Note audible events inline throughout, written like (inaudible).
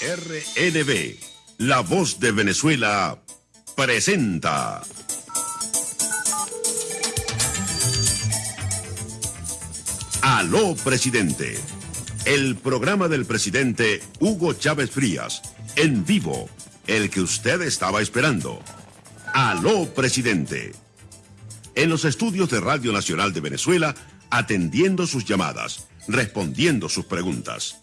RNB, la voz de Venezuela, presenta. Aló, presidente. El programa del presidente Hugo Chávez Frías, en vivo, el que usted estaba esperando. Aló, presidente. En los estudios de Radio Nacional de Venezuela, atendiendo sus llamadas, respondiendo sus preguntas.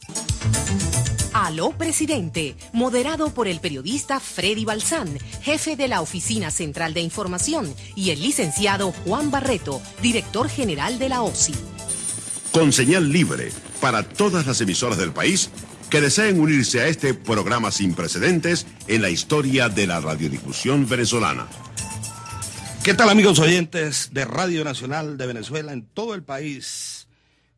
Aló Presidente, moderado por el periodista Freddy Balsán, jefe de la Oficina Central de Información, y el licenciado Juan Barreto, director general de la OSI. Con señal libre para todas las emisoras del país que deseen unirse a este programa sin precedentes en la historia de la radiodifusión venezolana. ¿Qué tal amigos oyentes de Radio Nacional de Venezuela en todo el país?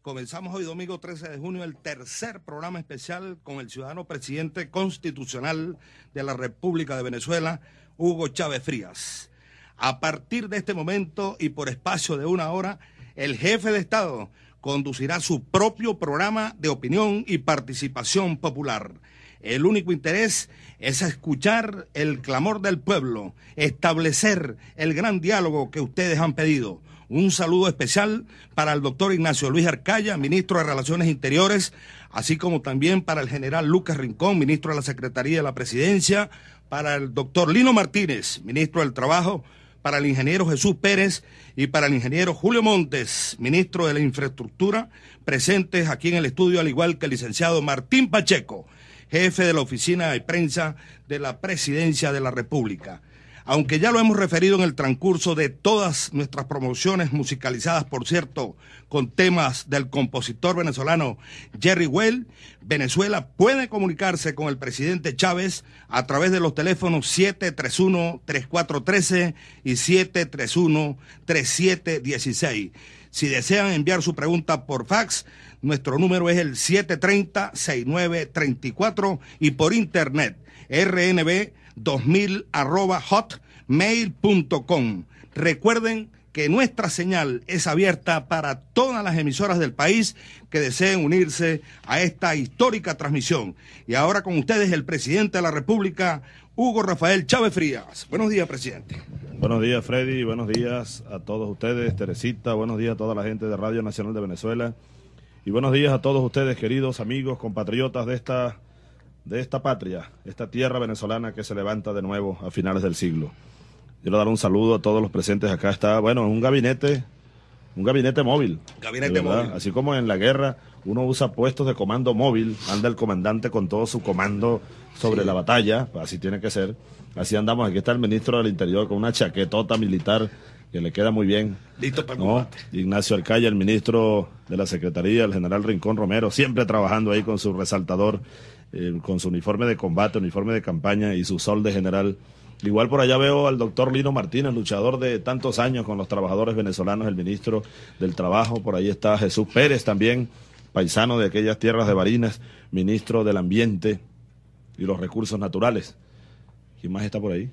Comenzamos hoy domingo 13 de junio el tercer programa especial con el ciudadano presidente constitucional de la República de Venezuela, Hugo Chávez Frías. A partir de este momento y por espacio de una hora, el jefe de Estado conducirá su propio programa de opinión y participación popular. El único interés es escuchar el clamor del pueblo, establecer el gran diálogo que ustedes han pedido un saludo especial para el doctor Ignacio Luis Arcaya, ministro de Relaciones Interiores, así como también para el general Lucas Rincón, ministro de la Secretaría de la Presidencia, para el doctor Lino Martínez, ministro del Trabajo, para el ingeniero Jesús Pérez y para el ingeniero Julio Montes, ministro de la Infraestructura, presentes aquí en el estudio, al igual que el licenciado Martín Pacheco, jefe de la oficina de prensa de la Presidencia de la República. Aunque ya lo hemos referido en el transcurso de todas nuestras promociones musicalizadas, por cierto, con temas del compositor venezolano Jerry Well, Venezuela puede comunicarse con el presidente Chávez a través de los teléfonos 731-3413 y 731-3716. Si desean enviar su pregunta por fax, nuestro número es el 730-6934 y por internet rnb 2000 arroba hotmail.com. Recuerden que nuestra señal es abierta para todas las emisoras del país que deseen unirse a esta histórica transmisión. Y ahora con ustedes el presidente de la República, Hugo Rafael Chávez Frías. Buenos días, presidente. Buenos días, Freddy. Buenos días a todos ustedes, Teresita. Buenos días a toda la gente de Radio Nacional de Venezuela. Y buenos días a todos ustedes, queridos amigos, compatriotas de esta de esta patria, esta tierra venezolana que se levanta de nuevo a finales del siglo. Quiero dar un saludo a todos los presentes. Acá está, bueno, un gabinete, un gabinete móvil. Gabinete móvil. Así como en la guerra uno usa puestos de comando móvil, anda el comandante con todo su comando sobre la batalla, así tiene que ser. Así andamos. Aquí está el ministro del Interior con una chaquetota militar que le queda muy bien. Listo para ¿no? Ignacio Arcaya, el ministro de la Secretaría, el general Rincón Romero, siempre trabajando ahí con su resaltador eh, con su uniforme de combate, uniforme de campaña y su sol de general. Igual por allá veo al doctor Lino Martínez, luchador de tantos años con los trabajadores venezolanos, el ministro del Trabajo. Por ahí está Jesús Pérez también, paisano de aquellas tierras de Barinas, ministro del Ambiente y los Recursos Naturales. ¿Quién más está por ahí?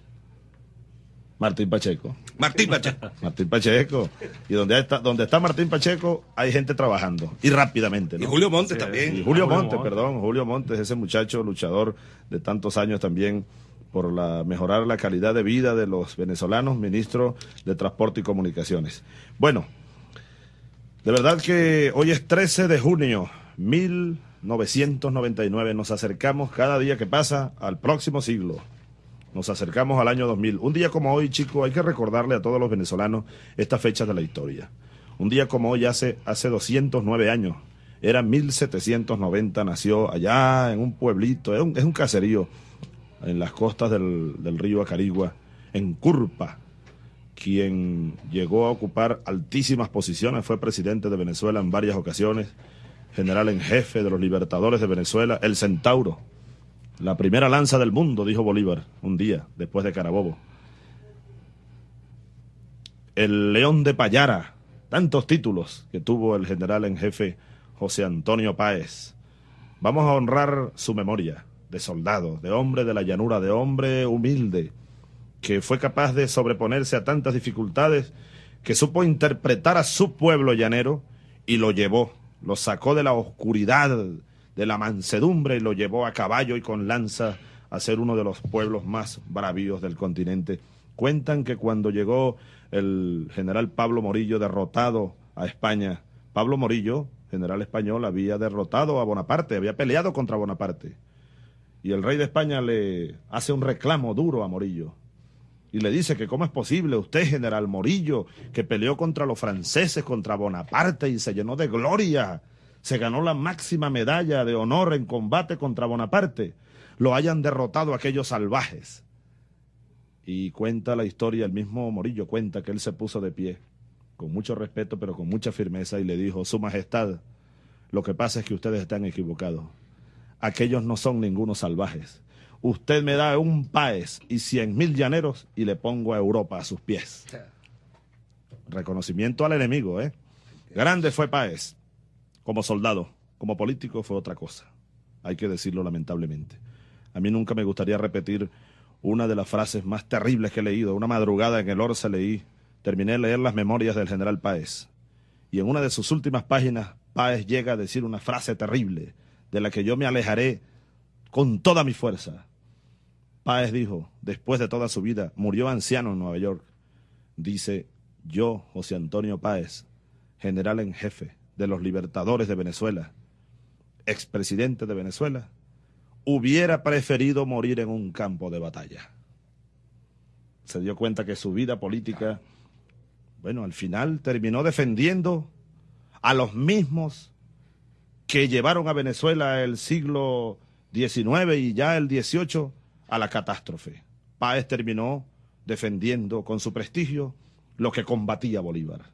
Martín Pacheco. Martín Pacheco. (laughs) Martín Pacheco. Y donde está, donde está Martín Pacheco hay gente trabajando. Y rápidamente. Y Julio Montes también. Y Julio, Montes, perdón. Julio Montes, ese muchacho luchador de tantos años también por la, mejorar la calidad de vida de los venezolanos, ministro de Transporte y Comunicaciones. Bueno, de verdad que hoy es 13 de junio, 1999. Nos acercamos cada día que pasa al próximo siglo. Nos acercamos al año 2000. Un día como hoy, chicos, hay que recordarle a todos los venezolanos estas fechas de la historia. Un día como hoy, hace, hace 209 años, era 1790, nació allá en un pueblito, es un, es un caserío en las costas del, del río Acarigua, en Curpa, quien llegó a ocupar altísimas posiciones, fue presidente de Venezuela en varias ocasiones, general en jefe de los libertadores de Venezuela, el Centauro, la primera lanza del mundo, dijo Bolívar un día después de Carabobo. El León de Payara, tantos títulos que tuvo el general en jefe José Antonio Páez. Vamos a honrar su memoria de soldado, de hombre de la llanura, de hombre humilde, que fue capaz de sobreponerse a tantas dificultades, que supo interpretar a su pueblo llanero y lo llevó, lo sacó de la oscuridad de la mansedumbre y lo llevó a caballo y con lanza a ser uno de los pueblos más bravíos del continente. Cuentan que cuando llegó el general Pablo Morillo derrotado a España, Pablo Morillo, general español, había derrotado a Bonaparte, había peleado contra Bonaparte. Y el rey de España le hace un reclamo duro a Morillo. Y le dice que cómo es posible usted, general Morillo, que peleó contra los franceses, contra Bonaparte y se llenó de gloria, se ganó la máxima medalla de honor en combate contra Bonaparte, lo hayan derrotado aquellos salvajes. Y cuenta la historia, el mismo Morillo cuenta que él se puso de pie, con mucho respeto, pero con mucha firmeza, y le dijo, Su Majestad, lo que pasa es que ustedes están equivocados. Aquellos no son ningunos salvajes. Usted me da un país y cien mil llaneros y le pongo a Europa a sus pies. Reconocimiento al enemigo, ¿eh? Grande fue Páez. Como soldado, como político fue otra cosa. Hay que decirlo lamentablemente. A mí nunca me gustaría repetir una de las frases más terribles que he leído. Una madrugada en el Orsa leí, terminé de leer las memorias del general Páez. Y en una de sus últimas páginas, Páez llega a decir una frase terrible, de la que yo me alejaré con toda mi fuerza. Páez dijo, después de toda su vida, murió anciano en Nueva York. Dice, yo, José Antonio Páez, general en jefe de los libertadores de Venezuela, expresidente de Venezuela, hubiera preferido morir en un campo de batalla. Se dio cuenta que su vida política, bueno, al final terminó defendiendo a los mismos que llevaron a Venezuela el siglo XIX y ya el XVIII a la catástrofe. Páez terminó defendiendo con su prestigio lo que combatía Bolívar.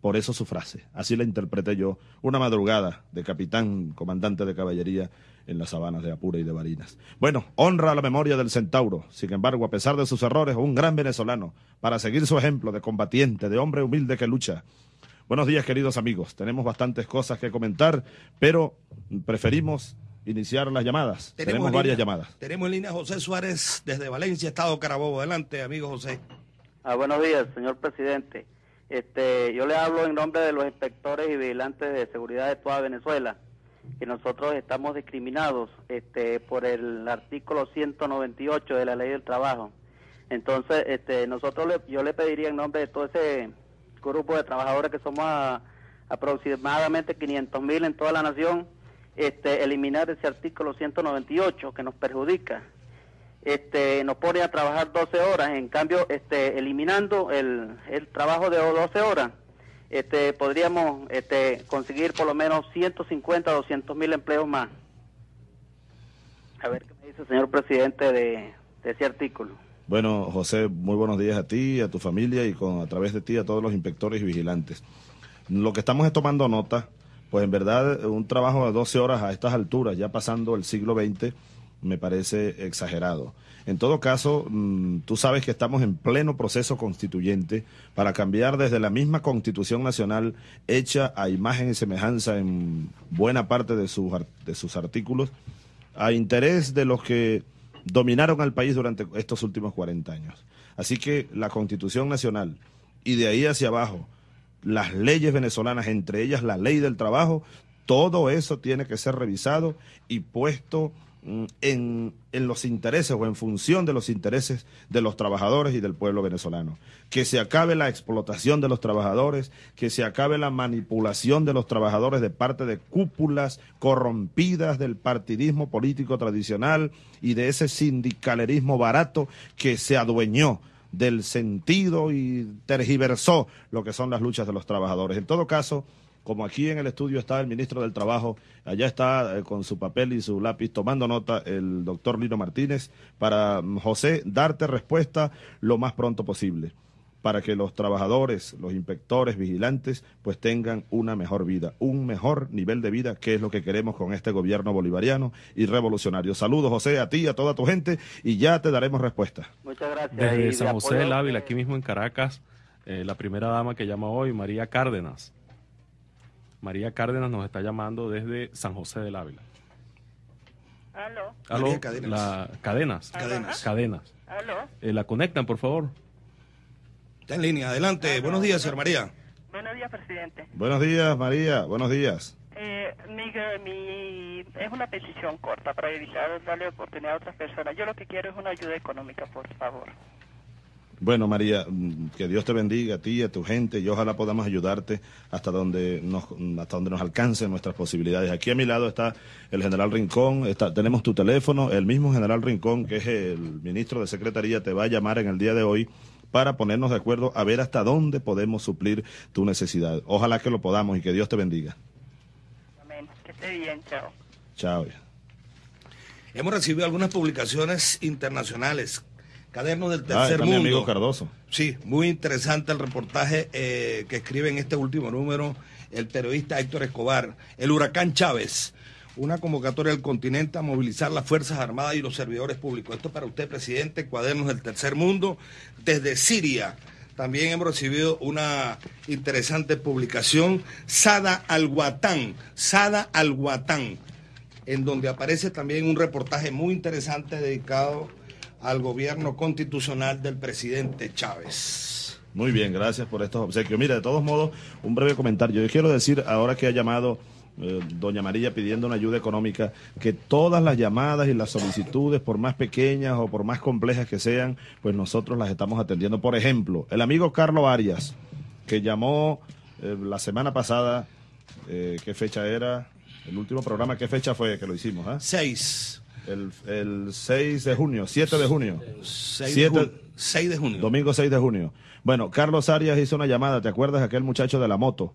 Por eso su frase, así la interpreté yo, una madrugada de capitán comandante de caballería en las sabanas de Apure y de Barinas. Bueno, honra a la memoria del centauro, sin embargo, a pesar de sus errores, un gran venezolano, para seguir su ejemplo de combatiente, de hombre humilde que lucha. Buenos días, queridos amigos. Tenemos bastantes cosas que comentar, pero preferimos iniciar las llamadas. Tenemos, varias llamadas. Tenemos en línea a José Suárez desde Valencia, Estado Carabobo. Adelante, amigo José. Ah, buenos días, señor presidente. Este, yo le hablo en nombre de los inspectores y vigilantes de seguridad de toda Venezuela, que nosotros estamos discriminados este, por el artículo 198 de la Ley del Trabajo. Entonces, este, nosotros le, yo le pediría en nombre de todo ese grupo de trabajadores que somos aproximadamente 500 mil en toda la nación, este, eliminar ese artículo 198 que nos perjudica este, nos pone a trabajar 12 horas, en cambio, este, eliminando el, trabajo de 12 horas, este, podríamos este, conseguir por lo menos 150, 200 mil empleos más. A ver qué me dice el señor presidente de, de ese artículo. Bueno, José, muy buenos días a ti, a tu familia y con, a través de ti a todos los inspectores y vigilantes. Lo que estamos es tomando nota, pues en verdad un trabajo de 12 horas a estas alturas, ya pasando el siglo XX, me parece exagerado. En todo caso, mm, tú sabes que estamos en pleno proceso constituyente para cambiar desde la misma constitución nacional hecha a imagen y semejanza en buena parte de sus, de sus artículos, a interés de los que dominaron al país durante estos últimos 40 años. Así que la constitución nacional y de ahí hacia abajo, las leyes venezolanas, entre ellas la ley del trabajo, todo eso tiene que ser revisado y puesto en, en, los intereses o en función de los intereses de los trabajadores y del pueblo venezolano. Que se acabe la explotación de los trabajadores, que se acabe la manipulación de los trabajadores de parte de cúpulas corrompidas del partidismo político tradicional y de ese sindicalerismo barato que se adueñó del sentido y tergiversó lo que son las luchas de los trabajadores. En todo caso, como aquí en el estudio está el ministro del Trabajo, allá está eh, con su papel y su lápiz tomando nota el doctor Lino Martínez, para mm, José darte respuesta lo más pronto posible, para que los trabajadores, los inspectores, vigilantes, pues tengan una mejor vida, un mejor nivel de vida, que es lo que queremos con este gobierno bolivariano y revolucionario. Saludos, José, a ti, a toda tu gente, y ya te daremos respuesta. Muchas gracias. Desde San José del Ávila, aquí mismo en Caracas, eh, la primera dama que llama hoy, María Cárdenas María Cárdenas nos está llamando desde San José del Ávila. ¿Aló? ¿Aló? Cadenas. La, cadenas. Cadenas. Cadenas. ¿Aló? Eh, la conectan, por favor. Está en línea. Adelante. Buenos días, señor María. Buenos días, presidente. Buenos días, María. Buenos días. Eh, Miguel, mi, es una petición corta para evitar darle oportunidad a otras personas. Yo lo que quiero es una ayuda económica, por favor. Bueno, María, que Dios te bendiga a ti y a tu gente y ojalá podamos ayudarte hasta donde nos, hasta donde nos alcancen nuestras posibilidades. Aquí a mi lado está el general Rincón, está, tenemos tu teléfono, el mismo general Rincón, que es el ministro de Secretaría, te va a llamar en el día de hoy para ponernos de acuerdo a ver hasta dónde podemos suplir tu necesidad. Ojalá que lo podamos y que Dios te bendiga. Amén. Que esté bien, chao. Chao. Hemos recibido algunas publicaciones internacionales Caderno del Ah, Tercer mi Mundo. amigo Cardoso. Sí, muy interesante el reportaje eh, que escribe en este último número el periodista Héctor Escobar. El huracán Chávez, una convocatoria del continente a movilizar las Fuerzas Armadas y los servidores públicos. Esto para usted, presidente, Cuadernos del Tercer Mundo, desde Siria. También hemos recibido una interesante publicación, Sada Al-Watan, Sada Al-Watan, en donde aparece también un reportaje muy interesante dedicado al gobierno constitucional del presidente Chávez. Muy bien, gracias por estos obsequios. Mira, de todos modos, un breve comentario. Yo quiero decir, ahora que ha llamado eh, doña María pidiendo una ayuda económica, que todas las llamadas y las solicitudes, por más pequeñas o por más complejas que sean, pues nosotros las estamos atendiendo. Por ejemplo, el amigo Carlos Arias, que llamó eh, la semana pasada, eh, ¿qué fecha era? El último programa, ¿qué fecha fue que lo hicimos? ah? Seis. El, el 6 de junio, 7 de junio. Seis Siete- de, ju- seis de junio. Domingo 6 de junio. Bueno, Carlos Arias hizo una llamada, ¿te acuerdas aquel muchacho de la moto?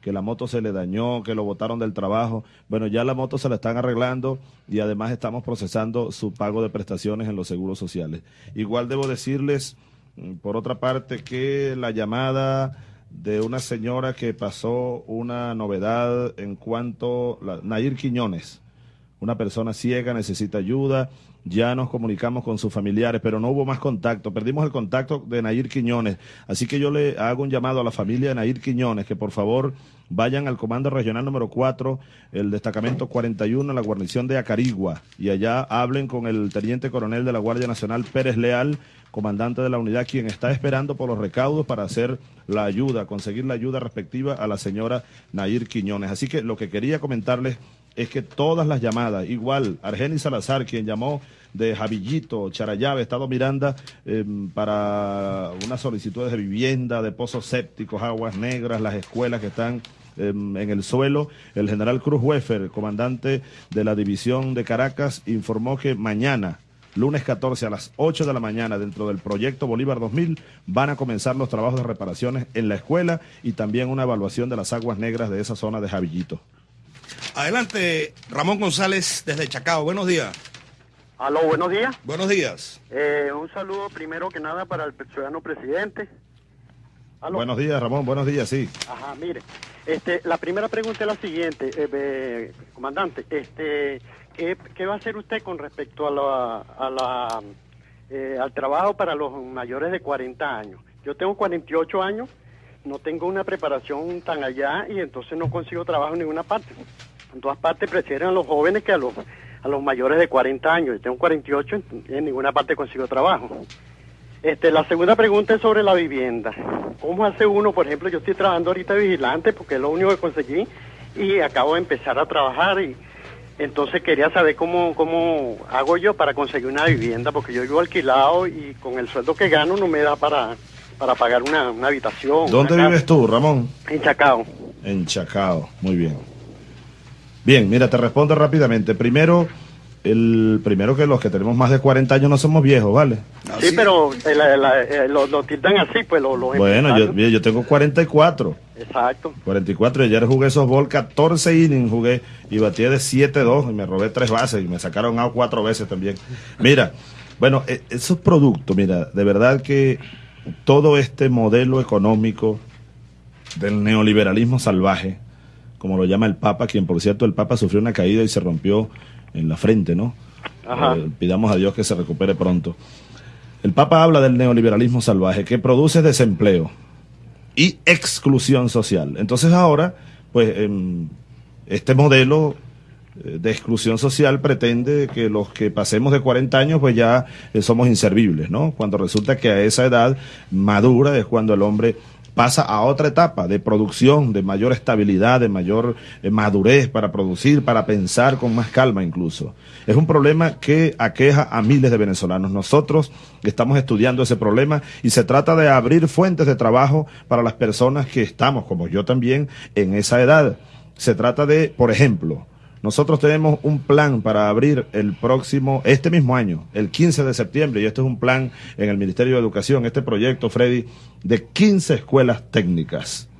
Que la moto se le dañó, que lo botaron del trabajo. Bueno, ya la moto se la están arreglando y además estamos procesando su pago de prestaciones en los seguros sociales. Igual debo decirles, mm, por otra parte, que la llamada de una señora que pasó una novedad en cuanto la, Nair Quiñones, una persona ciega necesita ayuda, ya nos comunicamos con sus familiares, pero no hubo más contacto, perdimos el contacto de Nair Quiñones, así que yo le hago un llamado a la familia de Nair Quiñones que por favor vayan al Comando Regional número 4, el destacamento 41, la guarnición de Acarigua, y allá hablen con el Teniente Coronel de la Guardia Nacional Pérez Leal, comandante de la unidad, quien está esperando por los recaudos para hacer la ayuda, conseguir la ayuda respectiva a la señora Nair Quiñones. Así que lo que quería comentarles es que todas las llamadas, igual Argenis Salazar, quien llamó de Javillito, Charayave, Estado Miranda, eh, para unas solicitudes de vivienda, de pozos sépticos, aguas negras, las escuelas que están eh, en el suelo. El general Cruz Weffer, comandante de la división de Caracas, informó que mañana, lunes 14 a las 8 de la mañana, dentro del proyecto Bolívar 2000, van a comenzar los trabajos de reparaciones en la escuela y también una evaluación de las aguas negras de esa zona de Javillito. Adelante, Ramón González desde Chacao. Buenos días. Aló, buenos días. Buenos días. Eh, un saludo primero que nada para el ciudadano presidente. Aló. Buenos días, Ramón. Buenos días, sí. Ajá, mire. Este, la primera pregunta es la siguiente, eh, eh, comandante. Este, ¿qué, qué va a hacer usted con respecto a la, a la, eh, al trabajo para los mayores de 40 años? Yo tengo 48 años, no tengo una preparación tan allá y entonces no consigo trabajo en ninguna parte. En todas partes prefieren a los jóvenes que a los, a los mayores de 40 años. Yo tengo 48, en- en ninguna parte consigo trabajo. Este, la segunda pregunta es sobre la vivienda. ¿Cómo hace uno, por ejemplo, yo estoy trabajando ahorita vigilante porque es lo único que conseguí y acabo de empezar a trabajar y entonces quería saber cómo, cómo hago yo para conseguir una vivienda porque yo vivo alquilado y con el sueldo que gano no me da para, para pagar una, una habitación. ¿Dónde una casa. vives tú, Ramón? En Chacao. En Chacao. Muy bien. Bien, mira, te respondo rápidamente. Primero, el primero que los que tenemos más de 40 años no somos viejos, ¿vale? Sí, pero eh, la- la- eh, lo, lo tildan así, pues lo, lo Bueno, yo, yo tengo 44. Exacto. 44 y ayer jugué softball 14 innings jugué y batí de 7-2 y me robé tres bases y me sacaron out cuatro veces también. Mira, bueno, e- esos productos, mira, de verdad que todo este modelo económico del neoliberalismo salvaje, como lo llama el Papa, quien por cierto el Papa sufrió una caída y se rompió en la frente, ¿no? Ajá. Eh, pidamos a Dios que se recupere pronto. El Papa habla del neoliberalismo salvaje que produce desempleo y exclusión social. Entonces ahora, pues em, este modelo de exclusión social pretende que los que pasemos de 40 años pues ya eh, somos inservibles, ¿no? Cuando resulta que a esa edad madura es cuando el hombre pasa a otra etapa de producción, de mayor estabilidad, de mayor eh, madurez para producir, para pensar con más calma incluso. Es un problema que aqueja a miles de venezolanos. Nosotros estamos estudiando ese problema y se trata de abrir fuentes de trabajo para las personas que estamos, como yo también, en esa edad. Se trata de, por ejemplo, nosotros tenemos un plan para abrir el próximo, este mismo año, el 15 de septiembre, y este es un plan en el Ministerio de Educación, este proyecto, Freddy, de 15 escuelas técnicas.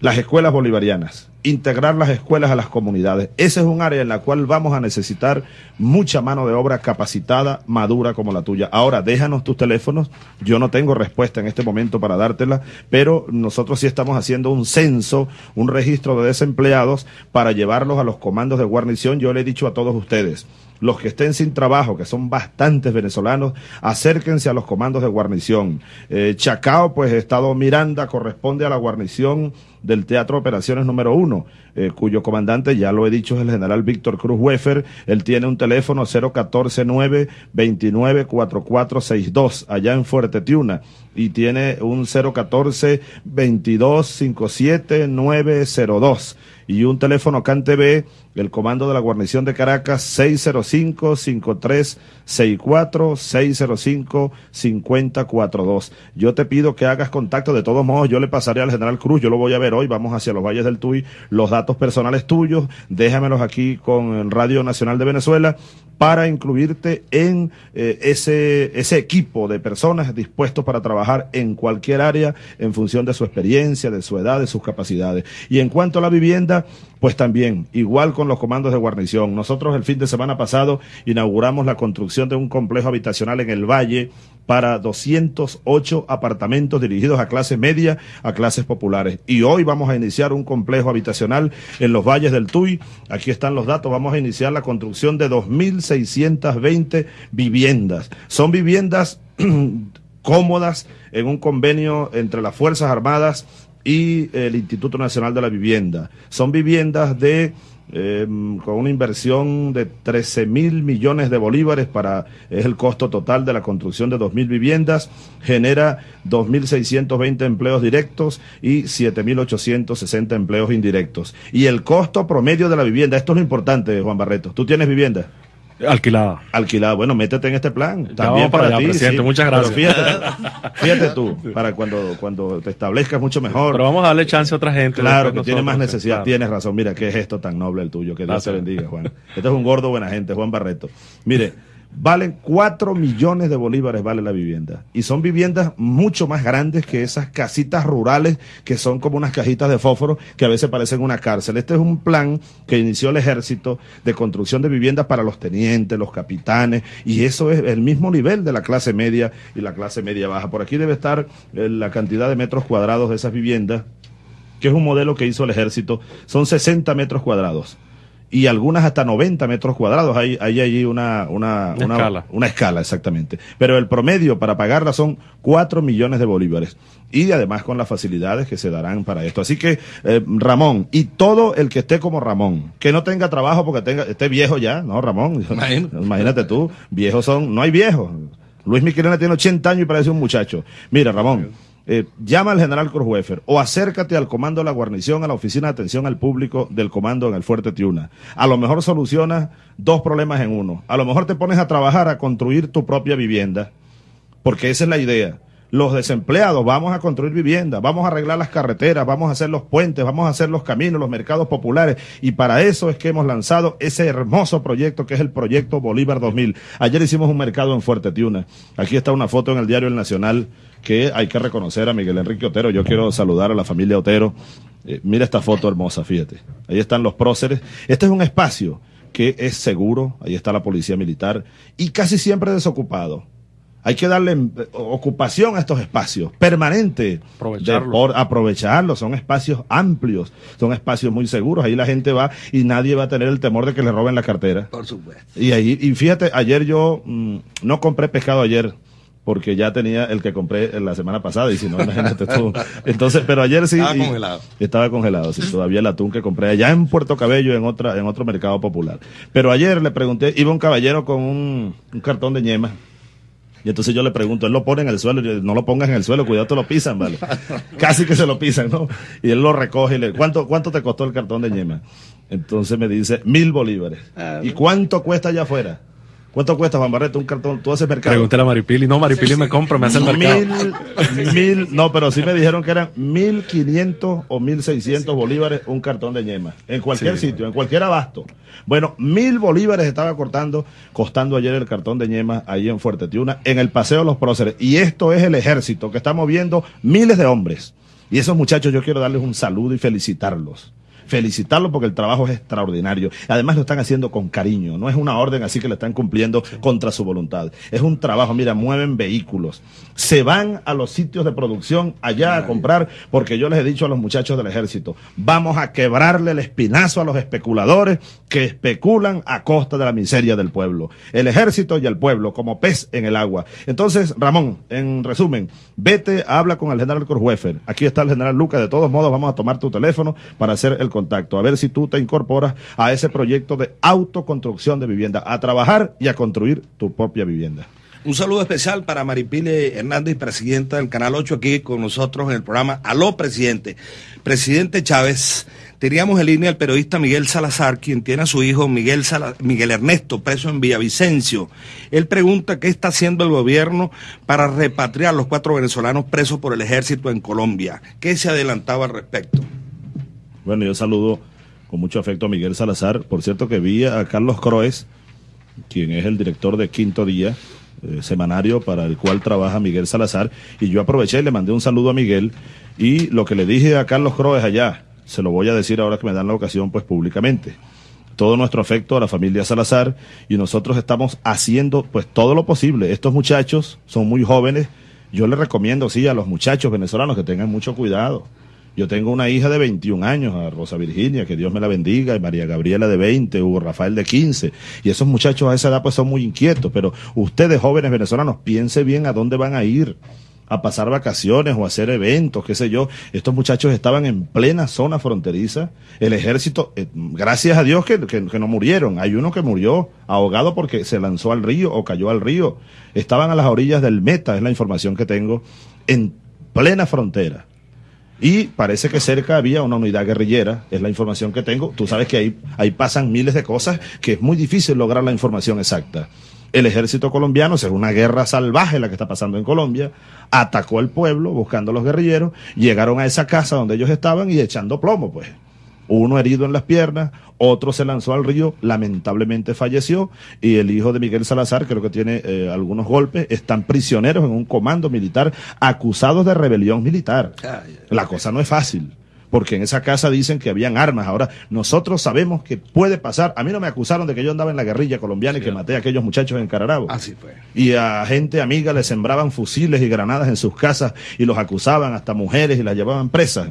Las escuelas bolivarianas integrar las escuelas a las comunidades. Ese es un área en la cual vamos a necesitar mucha mano de obra capacitada, madura como la tuya. Ahora, déjanos tus teléfonos. Yo no tengo respuesta en este momento para dártela, pero nosotros sí estamos haciendo un censo, un registro de desempleados para llevarlos a los comandos de guarnición. Yo le he dicho a todos ustedes, los que estén sin trabajo, que son bastantes venezolanos, acérquense a los comandos de guarnición. Eh, Chacao, pues Estado Miranda, corresponde a la guarnición del Teatro Operaciones número uno, eh, cuyo comandante, ya lo he dicho, es el general Víctor Cruz Wefer. Él tiene un teléfono 014-9-29-4462, allá en Fuerte Tiuna, y tiene un 014-22-57-902 y un teléfono CanTV, el comando de la guarnición de Caracas, 605-5364, 605-5042. Yo te pido que hagas contacto, de todos modos yo le pasaré al general Cruz, yo lo voy a ver hoy, vamos hacia los valles del Tuy, los datos personales tuyos, déjamelos aquí con Radio Nacional de Venezuela para incluirte en eh, ese, ese equipo de personas dispuestos para trabajar en cualquier área en función de su experiencia, de su edad, de sus capacidades. Y en cuanto a la vivienda, pues también, igual con los comandos de guarnición. Nosotros el fin de semana pasado inauguramos la construcción de un complejo habitacional en el Valle para 208 apartamentos dirigidos a clase media, a clases populares. Y hoy vamos a iniciar un complejo habitacional en los valles del Tuy. Aquí están los datos. Vamos a iniciar la construcción de 2.620 viviendas. Son viviendas (clears throat) cómodas en un convenio entre las Fuerzas Armadas y el Instituto Nacional de la Vivienda. Son viviendas de em, con una inversión de 13 mil millones de bolívares para es el costo total de la construcción de 2 mil viviendas, genera 2.620 empleos directos y 7.860 empleos indirectos. Y el costo promedio de la vivienda, esto es lo importante, Juan Barreto. ¿Tú tienes vivienda? Alquilada. Alquilada. Bueno, métete en este plan. También para, ti. Presidente, muchas gracias. (laughs) fíjate, tú, para cuando, cuando te establezcas mucho mejor. Pero vamos a darle chance a otra gente. Claro, que tiene más necesidad. Tienes razón. Mira, qué gesto tan noble el tuyo. Que Dios te bendiga, Juan. Este es un gordo buena gente, Juan Barreto. Mire, valen 4 millones de bolívares vale la vivienda. Y son viviendas mucho más grandes que esas casitas rurales que son como unas cajitas de fósforo que a veces parecen una cárcel. Este es un plan que inició el ejército de construcción de viviendas para los tenientes, los capitanes, y eso es el mismo nivel de la clase media y la clase media baja. Por aquí debe estar eh, la cantidad de metros cuadrados de esas viviendas, que es un modelo que hizo el ejército. Son 60 metros cuadrados y algunas hasta 90 metros cuadrados. Hay, hay allí una, una, una, escala. Una escala, exactamente. Pero el promedio para pagarla son 4 millones de bolívares. Y además con las facilidades que se darán para esto. Así que, eh, Ramón, y todo el que esté como Ramón, que no tenga trabajo porque tenga, esté viejo ya, ¿no, Ramón? (laughs) Imagínate tú, viejos son, no hay viejos. Luis Miquelena tiene 80 años y parece un muchacho. Mira, Ramón. Eh, llama al general Cruzhuefer o acércate al comando de la guarnición, a la oficina de atención al público del comando en el Fuerte Tiuna. A lo mejor solucionas dos problemas en uno. A lo mejor te pones a trabajar a construir tu propia vivienda, porque esa es la idea. Los desempleados, vamos a construir viviendas, vamos a arreglar las carreteras, vamos a hacer los puentes, vamos a hacer los caminos, los mercados populares. Y para eso es que hemos lanzado ese hermoso proyecto que es el proyecto Bolívar 2000. Ayer hicimos un mercado en Fuerte Tiuna. Aquí está una foto en el diario El Nacional que hay que reconocer a Miguel Enrique Otero. Yo quiero saludar a la familia Otero. Eh, mira esta foto hermosa, fíjate. Ahí están los próceres. Este es un espacio que es seguro, ahí está la policía militar y casi siempre desocupado. Hay que darle eh, ocupación a estos espacios, permanente. Aprovecharlos. aprovecharlos. Son espacios amplios, son espacios muy seguros. Ahí la gente va y nadie va a tener el temor de que le roben la cartera. Por supuesto. Y ahí, y fíjate, ayer yo mm, no compré pescado ayer porque ya tenía el que compré la semana pasada y si no, (laughs) imagínate tú. Entonces, pero ayer sí. Estaba congelado. Estaba congelado, sí, todavía el atún que compré allá en Puerto Cabello, en otra, en otro mercado popular. Pero ayer le pregunté, iba un caballero con un, cartón de ñema. Y entonces yo le pregunto, él lo pone en el suelo, yo, no lo pongas en el suelo, cuidado, te lo pisan, ¿vale? (laughs) Casi que se lo pisan, ¿no? Y él lo recoge y le, ¿cuánto, cuánto te costó el cartón de ñema? Entonces me dice, mil bolívares. ¿Y cuánto cuesta allá afuera? ¿Cuánto cuesta, Juan Barreto, un cartón? Tú haces mercado. Pregúntale a Maripili. No, Maripili me compra, me hace el mercado. Mil, mil, no, pero sí me dijeron que eran mil quinientos o mil seiscientos bolívares un cartón de ñema. En cualquier Sí. sitio, en cualquier abasto. Bueno, mil bolívares estaba cortando, costando ayer el cartón de ñema ahí en Fuerte Tiuna, en el Paseo de los Próceres. Y esto es el ejército que está moviendo miles de hombres. Y esos muchachos yo quiero darles un saludo y felicitarlos. Felicitarlos porque el trabajo es extraordinario. Además lo están haciendo con cariño. No es una orden así que lo están cumpliendo contra su voluntad. Es un trabajo, mira, mueven vehículos. Se van a los sitios de producción allá a comprar porque yo les he dicho a los muchachos del ejército, vamos a quebrarle el espinazo a los especuladores que especulan a costa de la miseria del pueblo. El ejército y el pueblo como pez en el agua. Entonces, Ramón, en resumen, vete, habla con el general Korhuefer. Aquí está el general Lucas. De todos modos, vamos a tomar tu teléfono para hacer el contacto. A ver si tú te incorporas a ese proyecto de autoconstrucción de vivienda, a trabajar y a construir tu propia vivienda. Un saludo especial para Maripile Hernández, presidenta del Canal 8, aquí con nosotros en el programa Aló, presidente. Presidente Chávez, teníamos en línea al periodista Miguel Salazar, quien tiene a su hijo Miguel, Miguel Ernesto preso en Villavicencio. Él pregunta qué está haciendo el gobierno para repatriar los cuatro venezolanos presos por el ejército en Colombia. ¿Qué se adelantaba al respecto? Bueno, yo saludo con mucho afecto a Miguel Salazar. Por cierto que vi a Carlos Croes, quien es el director de Quinto Día, eh, semanario para el cual trabaja Miguel Salazar, y yo aproveché y le mandé un saludo a Miguel, y lo que le dije a Carlos Croes allá, se lo voy a decir ahora que me dan la ocasión, pues públicamente. Todo nuestro afecto a la familia Salazar, y nosotros estamos haciendo pues todo lo posible. Estos muchachos son muy jóvenes, yo les recomiendo, sí, a los muchachos venezolanos que tengan mucho cuidado. Yo tengo una hija de 21 años, a Rosa Virginia, que Dios me la bendiga, y María Gabriela de 20, Hugo Rafael de 15. Y esos muchachos a esa edad pues son muy inquietos, pero ustedes jóvenes venezolanos, piense bien a dónde van a ir a pasar vacaciones o a hacer eventos, qué sé yo. Estos muchachos estaban en plena zona fronteriza. El ejército, eh, gracias a Dios que, que- que no murieron. Hay uno que murió ahogado porque se lanzó al río o cayó al río. Estaban a las orillas del Meta, es la información que tengo, en plena frontera. Y parece que cerca había una unidad guerrillera, es la información que tengo. Tú sabes que ahí, ahí pasan miles de cosas que es muy difícil lograr la información exacta. El ejército colombiano, es una guerra salvaje la que está pasando en Colombia, atacó al pueblo buscando a los guerrilleros, llegaron a esa casa donde ellos estaban y echando plomo, pues. Uno herido en las piernas, otro se lanzó al río, lamentablemente falleció, y el hijo de Miguel Salazar, creo que tiene eh, algunos golpes, están prisioneros en un comando militar acusados de rebelión militar. La cosa no es fácil. Porque en esa casa dicen que habían armas. Ahora, nosotros sabemos que puede pasar. A mí no me acusaron de que yo andaba en la guerrilla colombiana y que maté a aquellos muchachos en Cararabo. Así fue. Y a gente amiga le sembraban fusiles y granadas en sus casas y los acusaban, hasta mujeres, y las llevaban presas.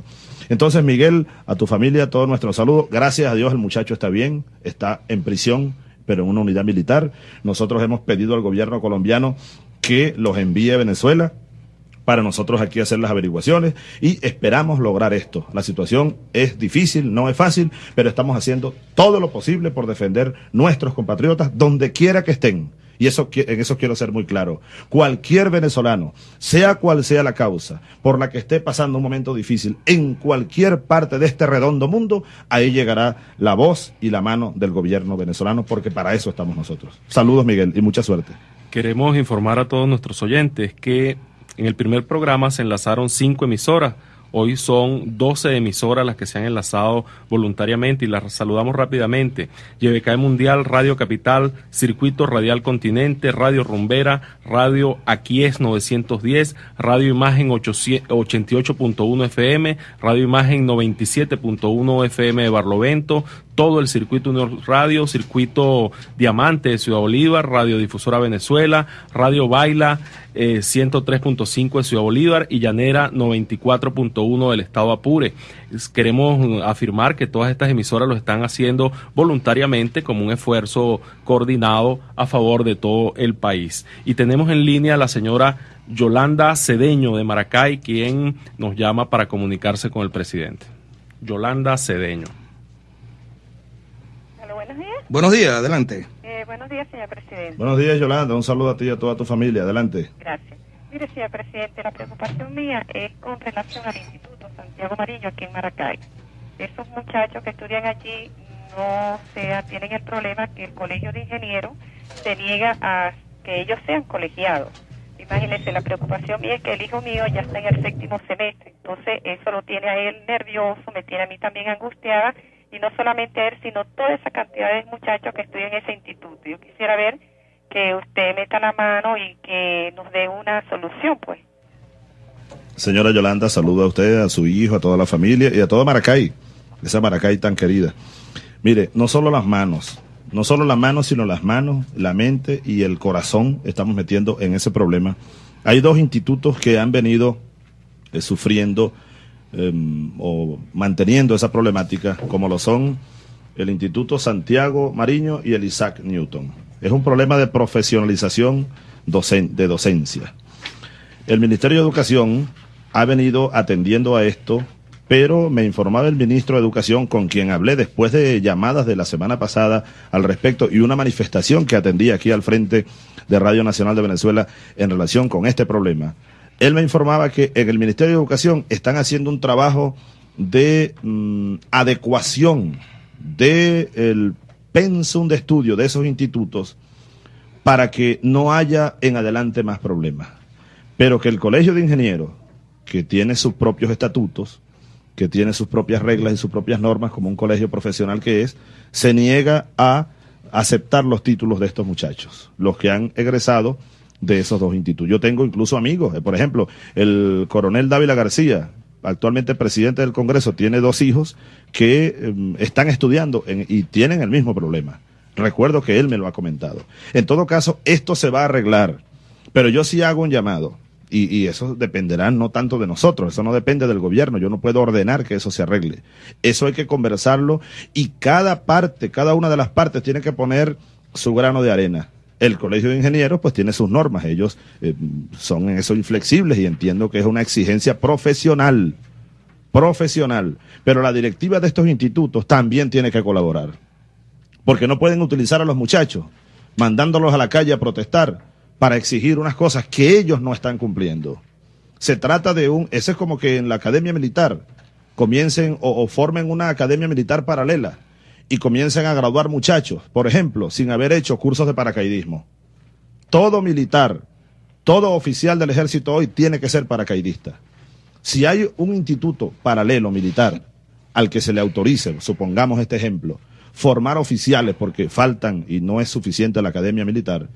Entonces, Miguel, a tu familia, todo nuestro saludo. Gracias a Dios, el muchacho está bien, está en prisión, pero en una unidad militar. Nosotros hemos pedido al gobierno colombiano que los envíe a Venezuela para nosotros aquí hacer las averiguaciones y esperamos lograr esto. La situación es difícil, no es fácil, pero estamos haciendo todo lo posible por defender nuestros compatriotas donde quiera que estén. Y eso, en eso quiero ser muy claro. Cualquier venezolano, sea cual sea la causa por la que esté pasando un momento difícil en cualquier parte de este redondo mundo, ahí llegará la voz y la mano del gobierno venezolano, porque para eso estamos nosotros. Saludos, Miguel, y mucha suerte. Queremos informar a todos nuestros oyentes que en el primer programa se enlazaron cinco emisoras. Hoy son 12 emisoras las que se han enlazado voluntariamente y las saludamos rápidamente. YBK Mundial, Radio Capital, Circuito Radial Continente, Radio Rumbera, Radio Aquies 910, Radio Imagen 800 88.1 FM, Radio Imagen 97.1 FM de Barlovento, todo el circuito Unión Radio, circuito Diamante de Ciudad Bolívar, Radio Difusora Venezuela, Radio Baila eh, 103.5 de Ciudad Bolívar y Llanera 94.1 del Estado Apure. Queremos mm, afirmar que todas estas emisoras lo están haciendo voluntariamente como un esfuerzo coordinado a favor de todo el país. Y tenemos en línea a la señora Yolanda Cedeño de Maracay, quien nos llama para comunicarse con el presidente. Yolanda Cedeño. Buenos días. Buenos días, adelante. Eh, buenos días, señor presidente. Buenos días, Yolanda. Un saludo a ti y a toda tu familia. Adelante. Gracias. Mire, señor presidente, la preocupación mía es con relación al Instituto Santiago Mariño aquí en Maracay. Esos muchachos que estudian allí no sea, tienen el problema que el Colegio de Ingenieros se niega a que ellos sean colegiados. Imagínense, la preocupación mía es que el hijo mío ya está en el séptimo semestre, entonces eso lo tiene a él nervioso, me tiene a mí también angustiada, y no solamente a él, sino toda esa cantidad de muchachos que estudian en ese instituto. Yo quisiera ver que usted meta la mano y que nos dé una solución, pues. Señora Yolanda, saludo a usted, a su hijo, a toda la familia y a toda Maracay, esa Maracay tan querida. Mire, no solo las manos, no solo las manos, sino las manos, la mente y el corazón estamos metiendo en ese problema. Hay dos institutos que han venido eh, sufriendo eh, o manteniendo esa problemática, como lo son el Instituto Santiago Mariño y el Isaac Newton. Es un problema de profesionalización docen de docencia. El Ministerio de Educación ha venido atendiendo a esto, pero me informaba el ministro de Educación con quien hablé después de llamadas de la semana pasada al respecto y una manifestación que atendí aquí al frente de Radio Nacional de Venezuela en relación con este problema. Él me informaba que en el Ministerio de Educación están haciendo un trabajo de mm, adecuación del el pensum de estudio de esos institutos para que no haya en adelante más problemas. Pero que el Colegio de Ingenieros, que tiene sus propios estatutos, que tiene sus propias reglas y sus propias normas, como un colegio profesional que es, se niega a aceptar los títulos de estos muchachos, los que han egresado de esos dos institutos. Yo tengo incluso amigos, eh, por ejemplo, el coronel Dávila García, actualmente presidente del Congreso, tiene dos hijos que eh, están estudiando en, y tienen el mismo problema. Recuerdo que él me lo ha comentado. En todo caso, esto se va a arreglar, pero yo sí hago un llamado. Y, y, eso dependerá no tanto de nosotros, eso no depende del gobierno, yo no puedo ordenar que eso se arregle. Eso hay que conversarlo y cada parte, cada una de las partes tiene que poner su grano de arena. El Colegio de Ingenieros pues tiene sus normas, ellos eh, son en eso inflexibles y entiendo que es una exigencia profesional, profesional, pero la directiva de estos institutos también tiene que colaborar, porque no pueden utilizar a los muchachos mandándolos a la calle a protestar para exigir unas cosas que ellos no están cumpliendo. Se trata de un, ese es como que en la academia militar comiencen o formen una academia militar paralela y comiencen a graduar muchachos, por ejemplo, sin haber hecho cursos de paracaidismo. Todo militar, todo oficial del ejército hoy tiene que ser paracaidista. Si hay un instituto paralelo militar al que se le autorice, supongamos este ejemplo, formar oficiales porque faltan y no es suficiente la academia militar,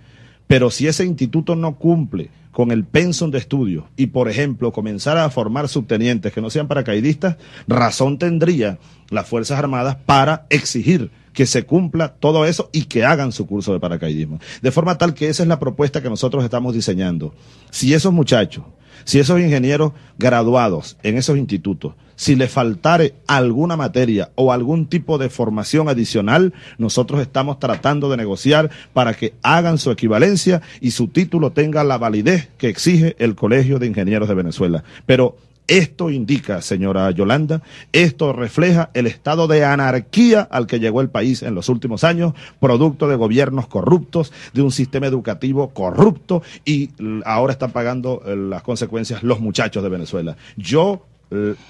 pero si ese instituto no cumple con el pensum de estudio y, por ejemplo, comenzar a formar subtenientes que no sean paracaidistas, razón tendría las Fuerzas Armadas para exigir que se cumpla todo eso y que hagan su curso de paracaidismo. De forma tal que esa es la propuesta que nosotros estamos diseñando. Si esos muchachos, si esos ingenieros graduados en esos institutos, si les faltare alguna materia o algún tipo de formación adicional, nosotros estamos tratando de negociar para que hagan su equivalencia y su título tenga la validez que exige el Colegio de Ingenieros de Venezuela. Pero esto indica, señora Yolanda, esto refleja el estado de anarquía al que llegó el país en los últimos años, producto de gobiernos corruptos, de un sistema educativo corrupto y ahora están pagando eh, las consecuencias los muchachos de Venezuela. Yo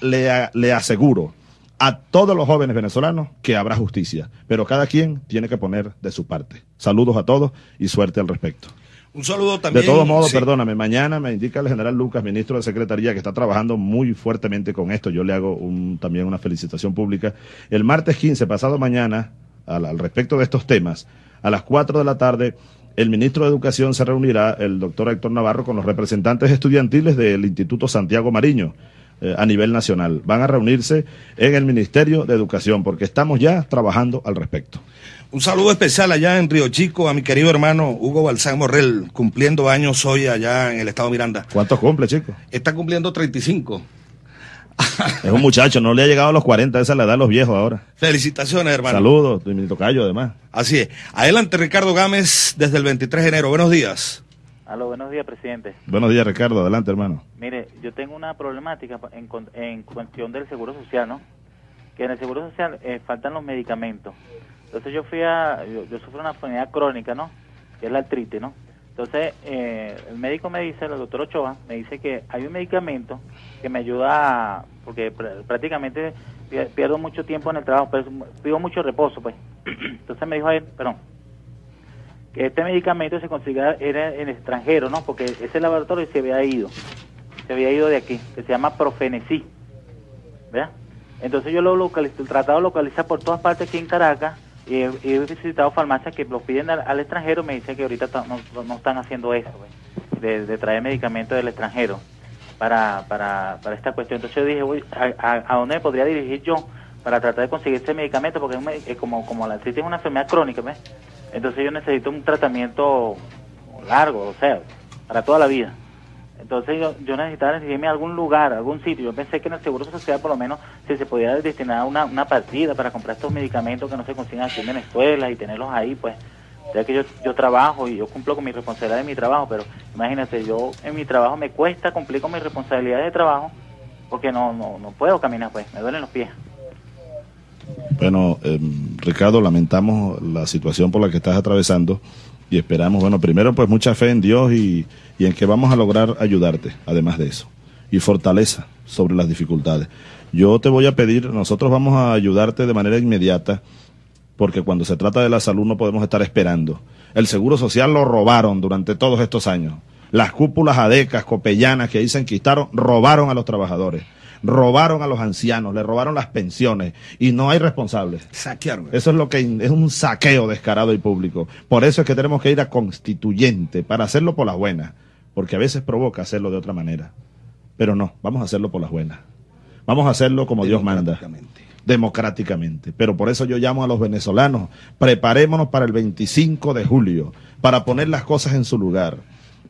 le, le aseguro a todos los jóvenes venezolanos que habrá justicia, pero cada quien tiene que poner de su parte. Saludos a todos y suerte al respecto. Un saludo también. De todos modos, sí. perdóname, mañana me indica el general Lucas, ministro de Secretaría, que está trabajando muy fuertemente con esto. Yo le hago un, también una felicitación pública. El martes 15, pasado mañana, al, al respecto de estos temas, a las 4 de la tarde, el ministro de Educación se reunirá, el doctor Héctor Navarro, con los representantes estudiantiles del Instituto Santiago Mariño eh, a nivel nacional. Van a reunirse en el Ministerio de Educación porque estamos ya trabajando al respecto. Un saludo especial allá en Río Chico a mi querido hermano Hugo Balsán Morrell, cumpliendo años hoy allá en el estado Miranda. ¿Cuántos cumple, chico? Está cumpliendo 35. Es un muchacho, no le ha llegado a los 40, esa es la edad de los viejos ahora. Felicitaciones, hermano. Saludos, mi tocayo además. Así es. Adelante, Ricardo Gámez, desde el 23 de enero. Buenos días. Aló, buenos días, presidente. Buenos días, Ricardo. Adelante, hermano. Mire, yo tengo una problemática en, en cuestión del Seguro Social, ¿no? Que en el Seguro Social eh, faltan los medicamentos. Entonces yo fui a, yo, yo sufro una enfermedad crónica, ¿no? Que es la artritis, ¿no? Entonces eh, el médico me dice, el doctor Ochoa, me dice que hay un medicamento que me ayuda, a- porque pr- prácticamente pi- pierdo mucho tiempo en el trabajo, pero pido mucho reposo, pues. (clears throat) Entonces me dijo a él, perdón, que este medicamento se consiga era en extranjero, ¿no? Porque ese laboratorio se había ido, se había ido de aquí, que se llama Profenesí, ¿verdad? Entonces yo lo localizo, el tratado lo localiza por todas partes aquí en Caracas y he, visitado farmacias que lo piden al, al extranjero, me dicen que ahorita ta- no, no- están haciendo eso, pues, de, de traer medicamentos del extranjero para, para, para esta cuestión. Entonces yo dije, uy, ¿a, dónde podría dirigir yo para tratar de conseguir este medicamento? Porque es como, como la artritis es una enfermedad crónica, ¿ves? Entonces yo necesito un tratamiento largo, o sea, para toda la vida. Entonces yo, yo necesitaba dirigirme a algún lugar, a algún sitio. Yo pensé que en el Seguro Social por lo menos si se podía destinar una, una partida para comprar estos medicamentos que no se consiguen aquí en Venezuela y tenerlos ahí, pues ya que yo, yo trabajo y yo cumplo con mi responsabilidad de mi trabajo, pero imagínate, yo en mi trabajo me cuesta cumplir con mis responsabilidades de trabajo porque no, no, no puedo caminar, pues me duelen los pies. Bueno, eh, Ricardo, lamentamos la situación por la que estás atravesando y esperamos, bueno, primero pues mucha fe en Dios y, en que vamos a lograr ayudarte, además de eso, y fortaleza sobre las dificultades. Yo te voy a pedir, nosotros vamos a ayudarte de manera inmediata, porque cuando se trata de la salud no podemos estar esperando. El Seguro Social lo robaron durante todos estos años. Las cúpulas adecas, copellanas que ahí se robaron a los trabajadores, robaron a los ancianos, le robaron las pensiones y no hay responsables. Saquearon. Eso es lo que es un saqueo descarado y público. Por eso es que tenemos que ir a constituyente para hacerlo por las buenas, porque a veces provoca hacerlo de otra manera. Pero no, vamos a hacerlo por las buenas. Vamos a hacerlo como Dios manda democráticamente. Pero por eso yo llamo a los venezolanos, preparémonos para el 25 de julio, para poner las cosas en su lugar,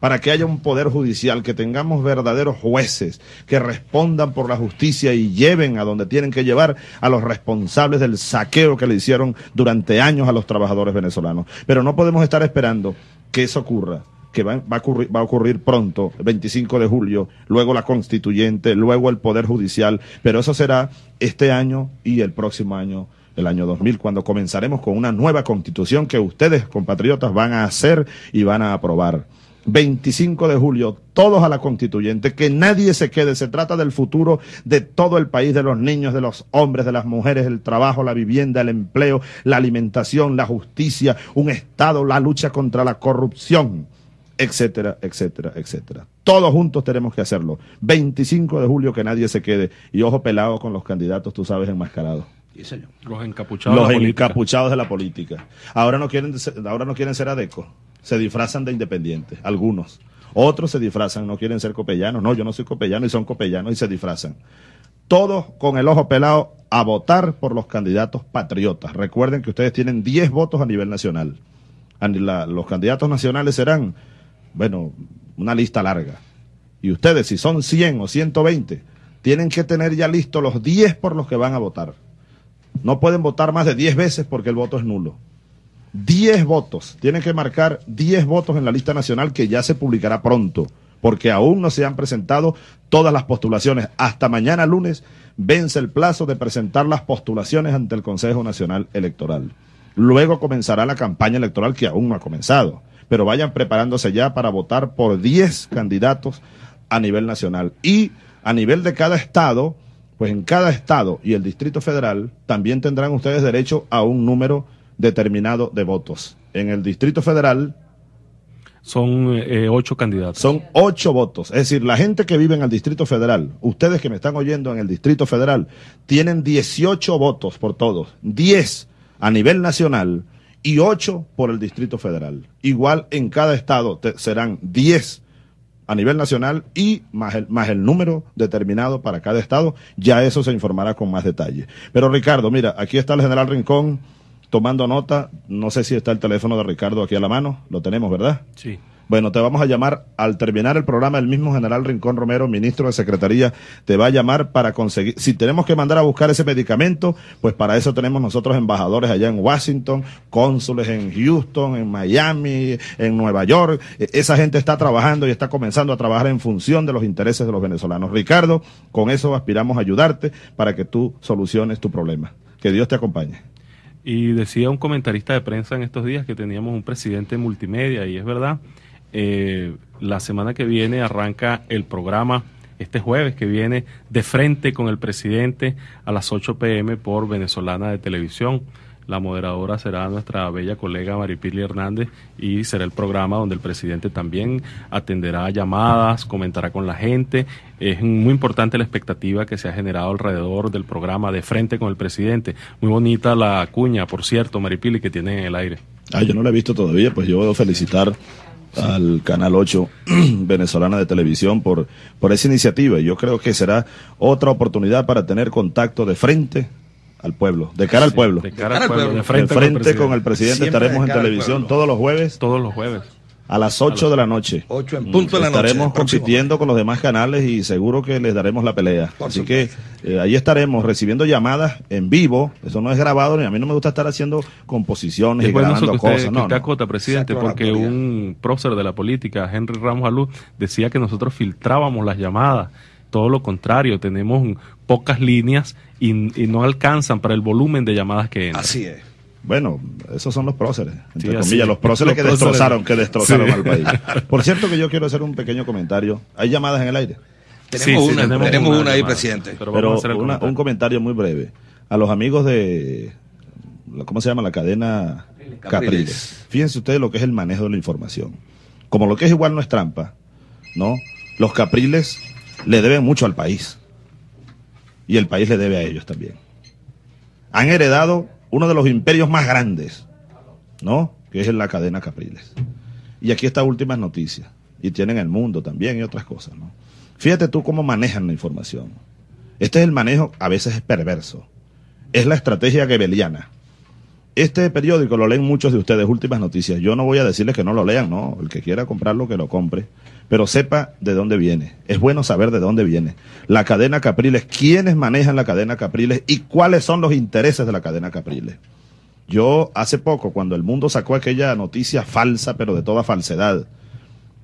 para que haya un poder judicial, que tengamos verdaderos jueces que respondan por la justicia y lleven a donde tienen que llevar a los responsables del saqueo que le hicieron durante años a los trabajadores venezolanos. Pero no podemos estar esperando que eso ocurra que va, a ocurrir, va a ocurrir pronto, el 25 de julio, luego la constituyente, luego el Poder Judicial, pero eso será este año y el próximo año, el año 2000, cuando comenzaremos con una nueva constitución que ustedes, compatriotas, van a hacer y van a aprobar. 25 de julio, todos a la constituyente, que nadie se quede, se trata del futuro de todo el país, de los niños, de los hombres, de las mujeres, el trabajo, la vivienda, el empleo, la alimentación, la justicia, un Estado, la lucha contra la corrupción etcétera, etcétera, etcétera. Todos juntos tenemos que hacerlo. 25 de julio que nadie se quede. Y ojo pelado con los candidatos, tú sabes, enmascarados. Sí, señor. Los encapuchados. Los de la política. encapuchados de la política. Ahora no quieren ser, ahora no quieren ser adecos. Se disfrazan de independientes, algunos. Otros se disfrazan, no quieren ser copellanos. No, yo no soy copellano y son copellanos y se disfrazan. Todos con el ojo pelado a votar por los candidatos patriotas. Recuerden que ustedes tienen 10 votos a nivel nacional. Los candidatos nacionales serán, bueno, una lista larga. Y ustedes, si son 100 o 120, tienen que tener ya listos los 10 por los que van a votar. No pueden votar más de 10 veces porque el voto es nulo. 10 votos. Tienen que marcar 10 votos en la lista nacional que ya se publicará pronto, porque aún no se han presentado todas las postulaciones. Hasta mañana lunes vence el plazo de presentar las postulaciones ante el Consejo Nacional Electoral. Luego comenzará la campaña electoral que aún no ha comenzado, pero vayan preparándose ya para votar por 10 candidatos a nivel nacional. Y a nivel de cada estado, pues en cada estado y el Distrito Federal también tendrán ustedes derecho a un número determinado de votos. En el Distrito Federal Son eh, ocho candidatos. son ocho votos. Es decir, la gente que vive en el Distrito Federal, ustedes que me están oyendo en el Distrito Federal, tienen 18 votos por todos. 10 a nivel nacional y 8 por el Distrito Federal. Igual en cada estado te- serán 10 a nivel nacional y más el, más el número determinado para cada estado. Ya eso se informará con más detalle. Pero Ricardo, mira, aquí está el general Rincón tomando nota. No sé si está el teléfono de Ricardo aquí a la mano. Lo tenemos, ¿verdad? Sí. Bueno, te vamos a llamar al terminar el programa. El mismo general Rincón Romero, ministro de Secretaría, te va a llamar para conseguir. Si tenemos que mandar a buscar ese medicamento, pues para eso tenemos nosotros embajadores allá en Washington, cónsules en Houston, en Miami, en Nueva York. E- Esa gente está trabajando y está comenzando a trabajar en función de los intereses de los venezolanos. Ricardo, con eso aspiramos a ayudarte para que tú soluciones tu problema. Que Dios te acompañe. Y decía un comentarista de prensa en estos días que teníamos un presidente multimedia, y es verdad, eh, la semana que viene arranca el programa, este jueves que viene, de frente con el presidente a las 8 pm por Venezolana de Televisión. La moderadora será nuestra bella colega Maripili Hernández y será el programa donde el presidente también atenderá llamadas, comentará con la gente. Es muy importante la expectativa que se ha generado alrededor del programa de frente con el presidente. Muy bonita la cuña, por cierto, Maripili, que tiene en el aire. Ah, yo no la he visto todavía, pues yo a felicitar al Canal 8 (clears throat) venezolana de televisión por, por esa iniciativa. Yo creo que será otra oportunidad para tener contacto de frente al pueblo, de cara al pueblo. De cara al pueblo, de frente, con el presidente, estaremos en televisión todos los jueves. Todos los jueves. A las 8 de la noche. 8 en punto de la noche. Estaremos compitiendo con los demás canales y seguro que les daremos la pelea. Así que eh, ahí estaremos recibiendo llamadas en vivo. Eso no es grabado, ni a mí no me gusta estar haciendo composiciones y grabando cosas. no, no. presidente, porque un prócer de la política, Henry Ramos Alú, decía que nosotros filtrábamos las llamadas todo lo contrario, tenemos pocas líneas y, no alcanzan para el volumen de llamadas que entran. Así es. Bueno, esos son los próceres, entre comillas, los próceres que destrozaron, que destrozaron al país. (laughs) Por cierto que yo quiero hacer un pequeño comentario. ¿Hay llamadas en el aire? Tenemos una, tenemos, una, ahí, presidente. Pero, un comentario muy breve. A los amigos de, ¿cómo se llama? La cadena Capriles. Fíjense ustedes lo que es el manejo de la información. Como lo que es igual no es trampa, ¿no? Los Capriles le deben mucho al país. Y el país le debe a ellos también. Han heredado uno de los imperios más grandes, ¿no? Que es la cadena Capriles. Y aquí estas últimas noticias. Y tienen el mundo también y otras cosas, ¿no? Fíjate tú cómo manejan la información. Este es el manejo, a veces es perverso. Es la estrategia gebeliana. Este periódico lo leen muchos de ustedes, últimas noticias. Yo no voy a decirles que no lo lean, no. El que quiera comprarlo, que lo compre pero sepa de dónde viene. Es bueno saber de dónde viene. La cadena Capriles, quiénes manejan la cadena Capriles y cuáles son los intereses de la cadena Capriles. Yo hace poco, cuando el mundo sacó aquella noticia falsa, pero de toda falsedad,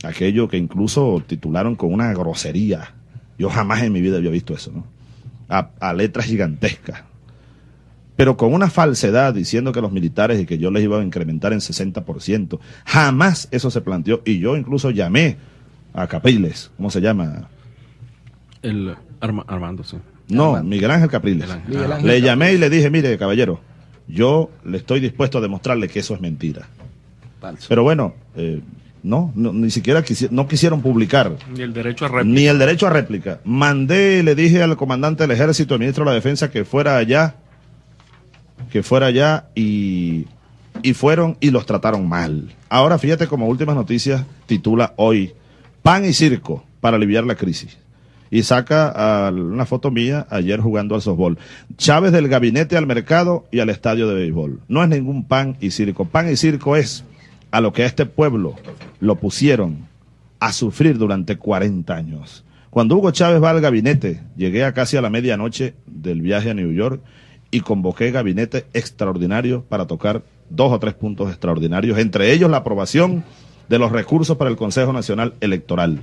aquello que incluso titularon con una grosería, yo jamás en mi vida había visto eso, ¿no? A, a letras gigantescas pero con una falsedad diciendo que los militares y que yo les iba a incrementar en 60%. Jamás eso se planteó y yo incluso llamé a Capriles, ¿cómo se llama? El Armando, sí. No, Miguel Ángel Capriles. Le llamé y le dije, mire, caballero, yo le estoy dispuesto a demostrarle que eso es mentira. Pero bueno, eh, no, ni siquiera no quisieron publicar. Ni el derecho a réplica. Ni el derecho a réplica. Mandé, le dije al comandante del ejército, al ministro de la defensa, que fuera allá, que fuera allá y, y fueron y los trataron mal. Ahora fíjate como últimas noticias titula hoy pan y circo para aliviar la crisis. Y saca una foto mía ayer jugando al softball. Chávez del gabinete al mercado y al estadio de béisbol. No es ningún pan y circo. Pan y circo es a lo que a este pueblo lo pusieron a sufrir durante 40 años. Cuando Hugo Chávez va al gabinete, llegué a casi a la medianoche del viaje a New York y convoqué gabinete extraordinario para tocar dos o tres puntos extraordinarios, entre ellos la aprobación de los recursos para el Consejo Nacional Electoral.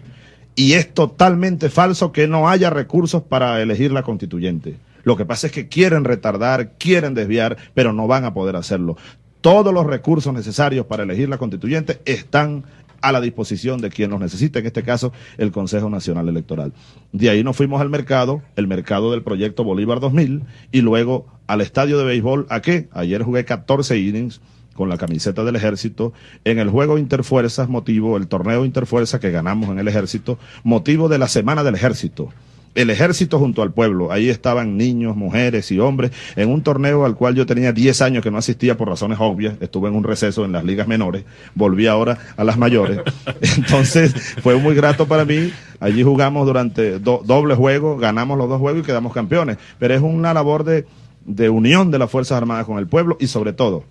Y es totalmente falso que no haya recursos para elegir la constituyente. Lo que pasa es que quieren retardar, quieren desviar, pero no van a poder hacerlo. Todos los recursos necesarios para elegir la constituyente están a la disposición de quien los necesite, en este caso el Consejo Nacional Electoral. De ahí nos fuimos al mercado, el mercado del proyecto Bolívar 2000, y luego al estadio de béisbol, ¿a qué? Ayer jugué 14 innings con la camiseta del ejército, en el juego Interfuerzas, motivo, el torneo Interfuerzas que ganamos en el ejército, motivo de la Semana del Ejército. El ejército junto al pueblo, ahí estaban niños, mujeres y hombres, en un torneo al cual yo tenía 10 años que no asistía por razones obvias, estuve en un receso en las ligas menores, volví ahora a las mayores. (laughs) Entonces fue muy grato para mí, allí jugamos durante doble juego, ganamos los dos juegos y quedamos campeones, pero es una labor de, de unión de las Fuerzas Armadas con el pueblo y sobre todo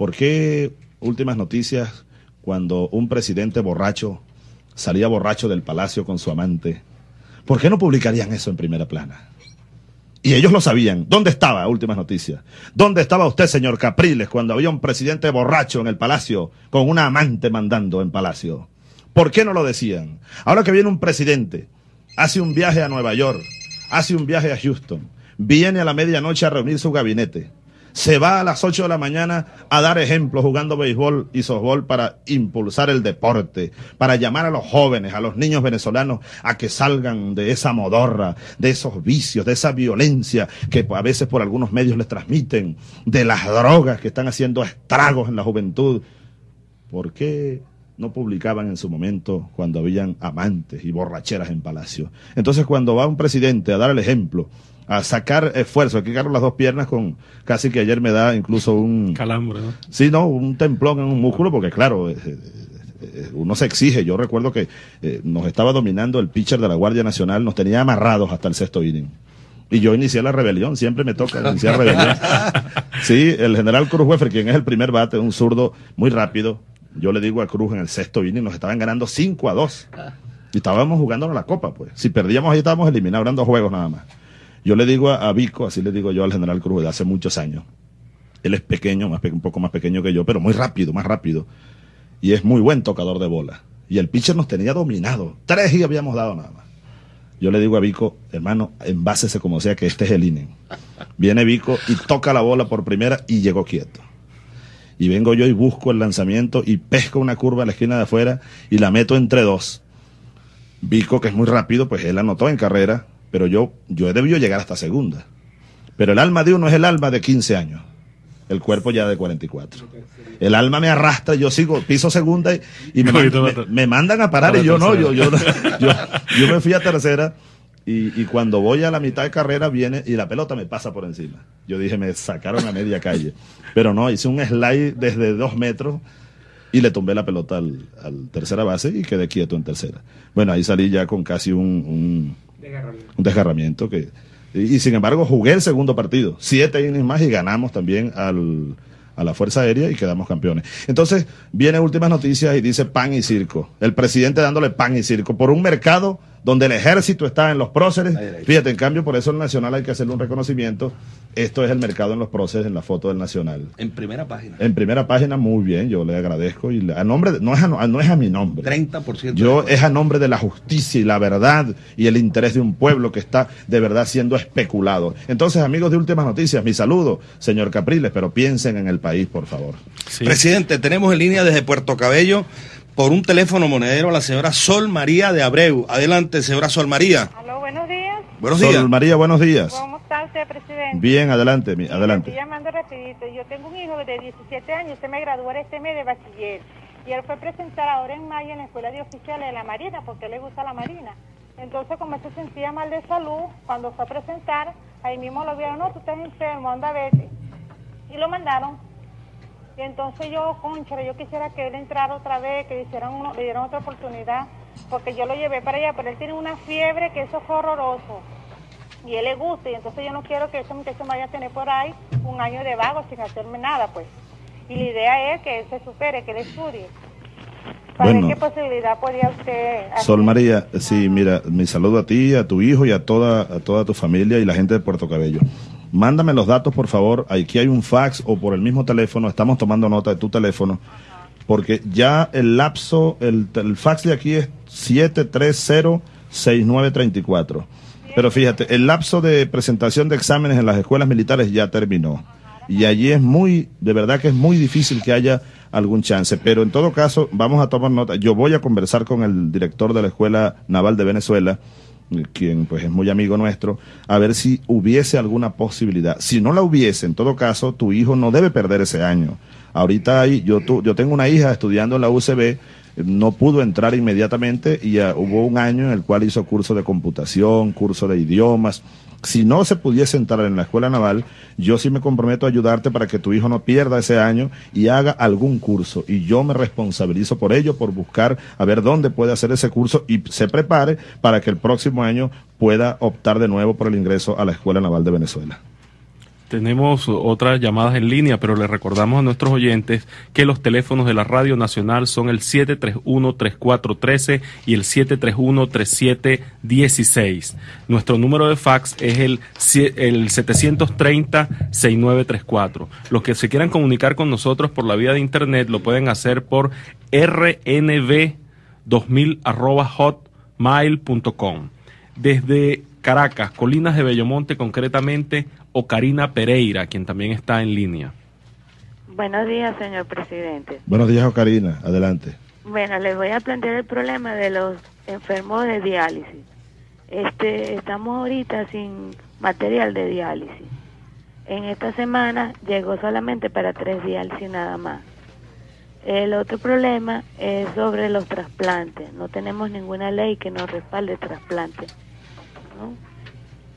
¿Por qué últimas noticias cuando un presidente borracho salía borracho del palacio con su amante? ¿Por qué no publicarían eso en primera plana? Y ellos lo sabían. ¿Dónde estaba? Últimas noticias. ¿Dónde estaba usted, señor Capriles, cuando había un presidente borracho en el palacio con una amante mandando en palacio? ¿Por qué no lo decían? Ahora que viene un presidente, hace un viaje a Nueva York, hace un viaje a Houston, viene a la medianoche a reunir su gabinete se va a las 8 de la mañana a dar ejemplo jugando béisbol y softball para impulsar el deporte, para llamar a los jóvenes, a los niños venezolanos a que salgan de esa modorra, de esos vicios, de esa violencia que a veces por algunos medios les transmiten, de las drogas que están haciendo estragos en la juventud. ¿Por qué no publicaban en su momento cuando habían amantes y borracheras en palacio? Entonces cuando va un presidente a dar el ejemplo, a sacar esfuerzo, aquí cargo las dos piernas con casi que ayer me da incluso un calambre, ¿no? Sí, no, un templón en un músculo porque claro, uno se exige. Yo recuerdo que eh, nos estaba dominando el pitcher de la Guardia Nacional, nos tenía amarrados hasta el sexto inning. Y yo inicié la rebelión, siempre me toca iniciar rebelión. (laughs) Sí, el general Cruz Wefer, quien es el primer bate, un zurdo muy rápido. Yo le digo a Cruz en el sexto inning, nos estaban ganando 5 a 2. Y estábamos jugándonos la copa, pues. Si perdíamos ahí estábamos eliminados, eran dos juegos nada más. Yo le digo a, Vico, así le digo yo al general Cruz de hace muchos años. Él es pequeño, más un poco más pequeño que yo, pero muy rápido, más rápido. Y es muy buen tocador de bola. Y el pitcher nos tenía dominado. Tres y habíamos dado nada más. Yo le digo a Vico, hermano, envásese como sea que este es el inning. Viene Vico y toca la bola por primera y llegó quieto. Y vengo yo y busco el lanzamiento y pesco una curva a la esquina de afuera y la meto entre dos. Vico, que es muy rápido, pues él anotó en carrera, pero yo, yo he debido llegar hasta segunda. Pero el alma de uno es el alma de 15 años, el cuerpo ya de 44. El alma me arrastra, yo sigo, piso segunda y, y me, (laughs) me, me, mandan a parar y yo no, yo, yo, (laughs) yo, yo, me fui a tercera y, y, cuando voy a la mitad de carrera viene y la pelota me pasa por encima. Yo dije, me sacaron a media calle. Pero no, hice un slide desde dos metros y le tumbé la pelota al, al tercera base y quedé quieto en tercera. Bueno, ahí salí ya con casi un, un un desgarramiento que y, y, sin embargo jugué el segundo partido, siete innings más y ganamos también al, a la Fuerza Aérea y quedamos campeones. Entonces, viene últimas noticias y dice pan y circo. El presidente dándole pan y circo por un mercado donde el ejército está en los próceres. Fíjate, en cambio, por eso el Nacional hay que hacerle un reconocimiento. Esto es el mercado en los próceres en la foto del Nacional. En primera página. En primera página, muy bien, yo le agradezco. Y a nombre de, no, es a, no es a mi nombre. 30%. Yo es a nombre de la justicia y la verdad y el interés de un pueblo que está de verdad siendo especulado. Entonces, amigos de Últimas Noticias, mi saludo, señor Capriles, pero piensen en el país, por favor. Sí. Presidente, tenemos en línea desde Puerto Cabello por un teléfono monedero la señora Sol María de Abreu. Adelante, señora Sol María. Aló, buenos días. Buenos Sol días. María, buenos días. ¿Cómo está usted, presidente? Bien, adelante, mi, adelante. Estoy llamando rapidito. Yo tengo un hijo de 17 años, se me graduó este mes de bachiller. Y él fue a presentar ahora en mayo en la escuela de oficiales de la Marina, porque le gusta la Marina. Entonces, como él se sentía mal de salud, cuando fue a presentar, ahí mismo lo vieron, no, tú estás enfermo, anda, vete. Y lo mandaron y entonces yo, concha, yo quisiera que él entrara otra vez, que le, hicieran uno, le dieran otra oportunidad, porque yo lo llevé para allá, pero él tiene una fiebre que eso fue horroroso. Y él le gusta, y entonces yo no quiero que ese muchacho vaya a tener por ahí un año de vago sin hacerme nada, pues. Y la idea es que él se supere, que él estudie. ¿Para Bueno. qué posibilidad podría usted hacer? Sol María, sí, mira, mi saludo a ti, a tu hijo y a toda, a toda tu familia y la gente de Puerto Cabello. Mándame los datos, por favor. Aquí hay un fax o por el mismo teléfono. Estamos tomando nota de tu teléfono. Porque ya el lapso, el, el fax de aquí es 730-6934. Pero fíjate, el lapso de presentación de exámenes en las escuelas militares ya terminó. Y allí es muy, de verdad que es muy difícil que haya algún chance. Pero en todo caso, vamos a tomar nota. Yo voy a conversar con el director de la Escuela Naval de Venezuela quien pues es muy amigo nuestro, a ver si hubiese alguna posibilidad. Si no la hubiese, en todo caso, tu hijo no debe perder ese año. Ahorita hay, yo, tu, yo tengo una hija estudiando en la UCB, no pudo entrar inmediatamente y hubo un año en el cual hizo curso de computación, curso de idiomas. Si no se pudiese entrar en la escuela naval, yo sí me comprometo a ayudarte para que tu hijo no pierda ese año y haga algún curso. Y yo me responsabilizo por ello, por buscar a ver dónde puede hacer ese curso y se prepare para que el próximo año pueda optar de nuevo por el ingreso a la Escuela Naval de Venezuela. Tenemos otras llamadas en línea, pero les recordamos a nuestros oyentes que los teléfonos de la Radio Nacional son el 731-3413 y el 731-3716. Nuestro número de fax es el, el 730-6934. Los que se quieran comunicar con nosotros por la vía de Internet lo pueden hacer por rnv2000 arroba hotmail.com. Desde Caracas, Colinas de Bellomonte, concretamente Ocarina Pereira, quien también está en línea. Buenos días, señor presidente. Buenos días, Ocarina. Adelante. Bueno, les voy a plantear el problema de los enfermos de diálisis. Este, estamos ahorita sin material de diálisis. En esta semana llegó solamente para tres diálisis nada más. El otro problema es sobre los trasplantes. No tenemos ninguna ley que nos respalde trasplantes.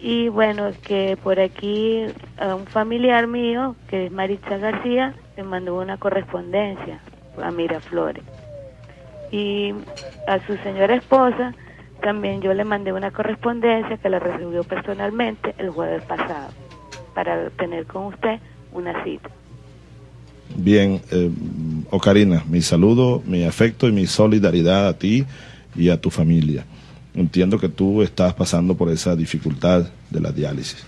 Y bueno, que por aquí un familiar mío, que es Maritza García, me mandó una correspondencia a Miraflores. Y a su señora esposa también yo le mandé una correspondencia que la recibió personalmente el jueves pasado para tener con usted una cita. Bien, eh, Ocarina, mi saludo, mi afecto y mi solidaridad a ti y a tu familia. Entiendo que tú estás pasando por esa dificultad de la diálisis.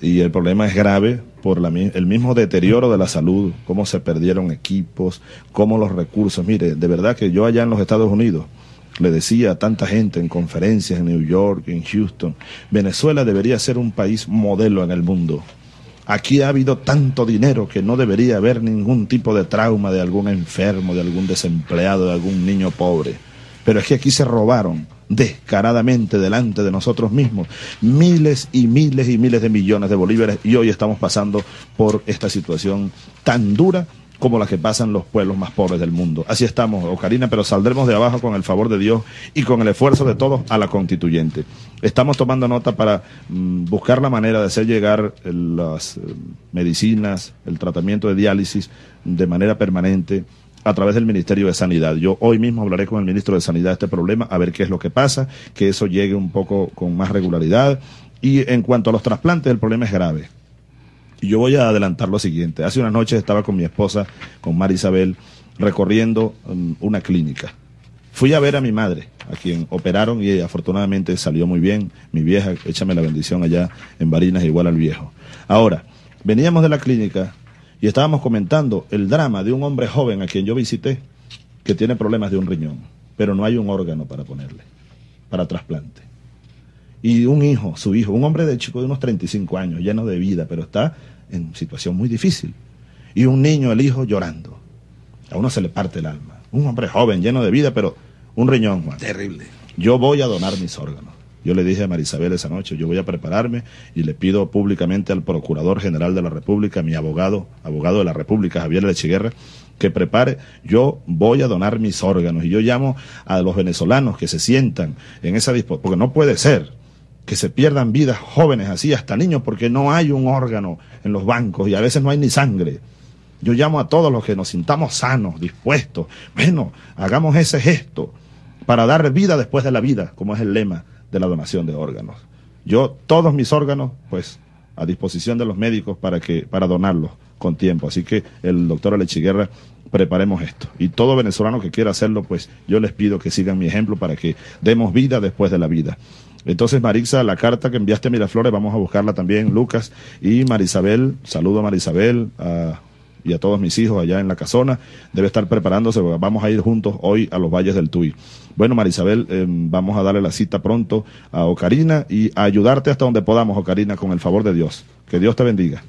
Y el problema es grave por la, el mismo deterioro de la salud, cómo se perdieron equipos, cómo los recursos. Mire, de verdad que yo allá en los Estados Unidos le decía a tanta gente en conferencias en New York, en Houston, Venezuela debería ser un país modelo en el mundo. Aquí ha habido tanto dinero que no debería haber ningún tipo de trauma de algún enfermo, de algún desempleado, de algún niño pobre. Pero es que aquí se robaron descaradamente delante de nosotros mismos miles y miles y miles de millones de bolívares y hoy estamos pasando por esta situación tan dura como la que pasan los pueblos más pobres del mundo. Así estamos, Ocarina, pero saldremos de abajo con el favor de Dios y con el esfuerzo de todos a la constituyente. Estamos tomando nota para mm, buscar la manera de hacer llegar las eh, medicinas, el tratamiento de diálisis de manera permanente a través del Ministerio de Sanidad. Yo hoy mismo hablaré con el ministro de Sanidad de este problema, a ver qué es lo que pasa, que eso llegue un poco con más regularidad. Y en cuanto a los trasplantes, el problema es grave y yo voy a adelantar lo siguiente. Hace unas noches estaba con mi esposa, con Mari Isabel, recorriendo um, una clínica. Fui a ver a mi madre, a quien operaron y afortunadamente salió muy bien. Mi vieja, échame la bendición allá en Barinas, igual al viejo. Ahora, veníamos de la clínica y estábamos comentando el drama de un hombre joven a quien yo visité que tiene problemas de un riñón, pero no hay un órgano para ponerle, para trasplante y un hijo, su hijo, un hombre de chico de unos 35 años, lleno de vida, pero está en situación muy difícil. Y un niño, el hijo, llorando. A uno se le parte el alma. Un hombre joven, lleno de vida, pero un riñón, Juan. Terrible. Yo voy a donar mis órganos. Yo le dije a Marisabel esa noche, yo voy a prepararme y le pido públicamente al Procurador General de la República, mi abogado, abogado de la República, Javier Lechiguerra, que prepare, yo voy a donar mis órganos. Y yo llamo a los venezolanos que se sientan en esa disposición, porque no puede ser que se pierdan vidas jóvenes así, hasta niños, porque no hay un órgano en los bancos y a veces no hay ni sangre. Yo llamo a todos los que nos sintamos sanos, dispuestos. Bueno, hagamos ese gesto para dar vida después de la vida, como es el lema de la donación de órganos. Yo todos mis órganos, pues, a disposición de los médicos para que para donarlos con tiempo. Así que el doctor Alechiguerra preparemos esto. Y todo venezolano que quiera hacerlo, pues yo les pido que sigan mi ejemplo para que demos vida después de la vida. Entonces, Marixa, la carta que enviaste a Miraflores, vamos a buscarla también, Lucas. Y Marisabel, saludo a Marisabel y a todos mis hijos allá en la casona. Debe estar preparándose, vamos a ir juntos hoy a los valles del Tuy. Bueno, Marisabel, em, vamos a darle la cita pronto a Ocarina y a ayudarte hasta donde podamos, Ocarina, con el favor de Dios. Que Dios te bendiga.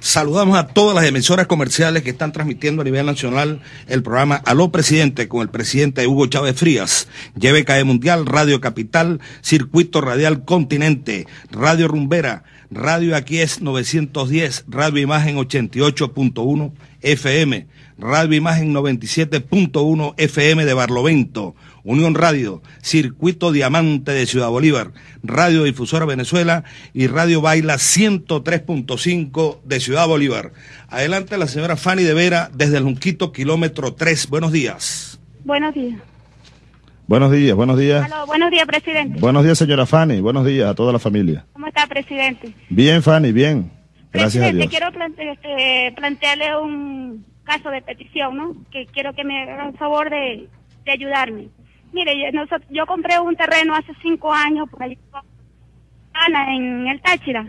Saludamos a todas las emisoras comerciales que están transmitiendo a nivel nacional el programa Aló Presidente con el presidente Hugo Chávez Frías, YBKE Mundial, Radio Capital, Circuito Radial Continente, Radio Rumbera, Radio Aquí es 910, Radio Imagen 88.1 FM, Radio Imagen 97.1 FM de Barlovento, Unión Radio, Circuito Diamante de Ciudad Bolívar, Radio Difusora Venezuela y Radio Baila 103.5 de Ciudad Bolívar. Adelante la señora Fanny de Vera desde el Junquito, kilómetro 3. Buenos días. Buenos días. Buenos días, buenos días. buenos días, presidente. Buenos días, señora Fanny. Buenos días a toda la familia. ¿Cómo está, presidente? Bien, Fanny, bien. Gracias a Dios. quiero este, plantearle un caso de petición, ¿no? Que quiero que me hagan favor de ayudarme. Mire, yo, yo compré un terreno hace cinco años por ahí en el Táchira.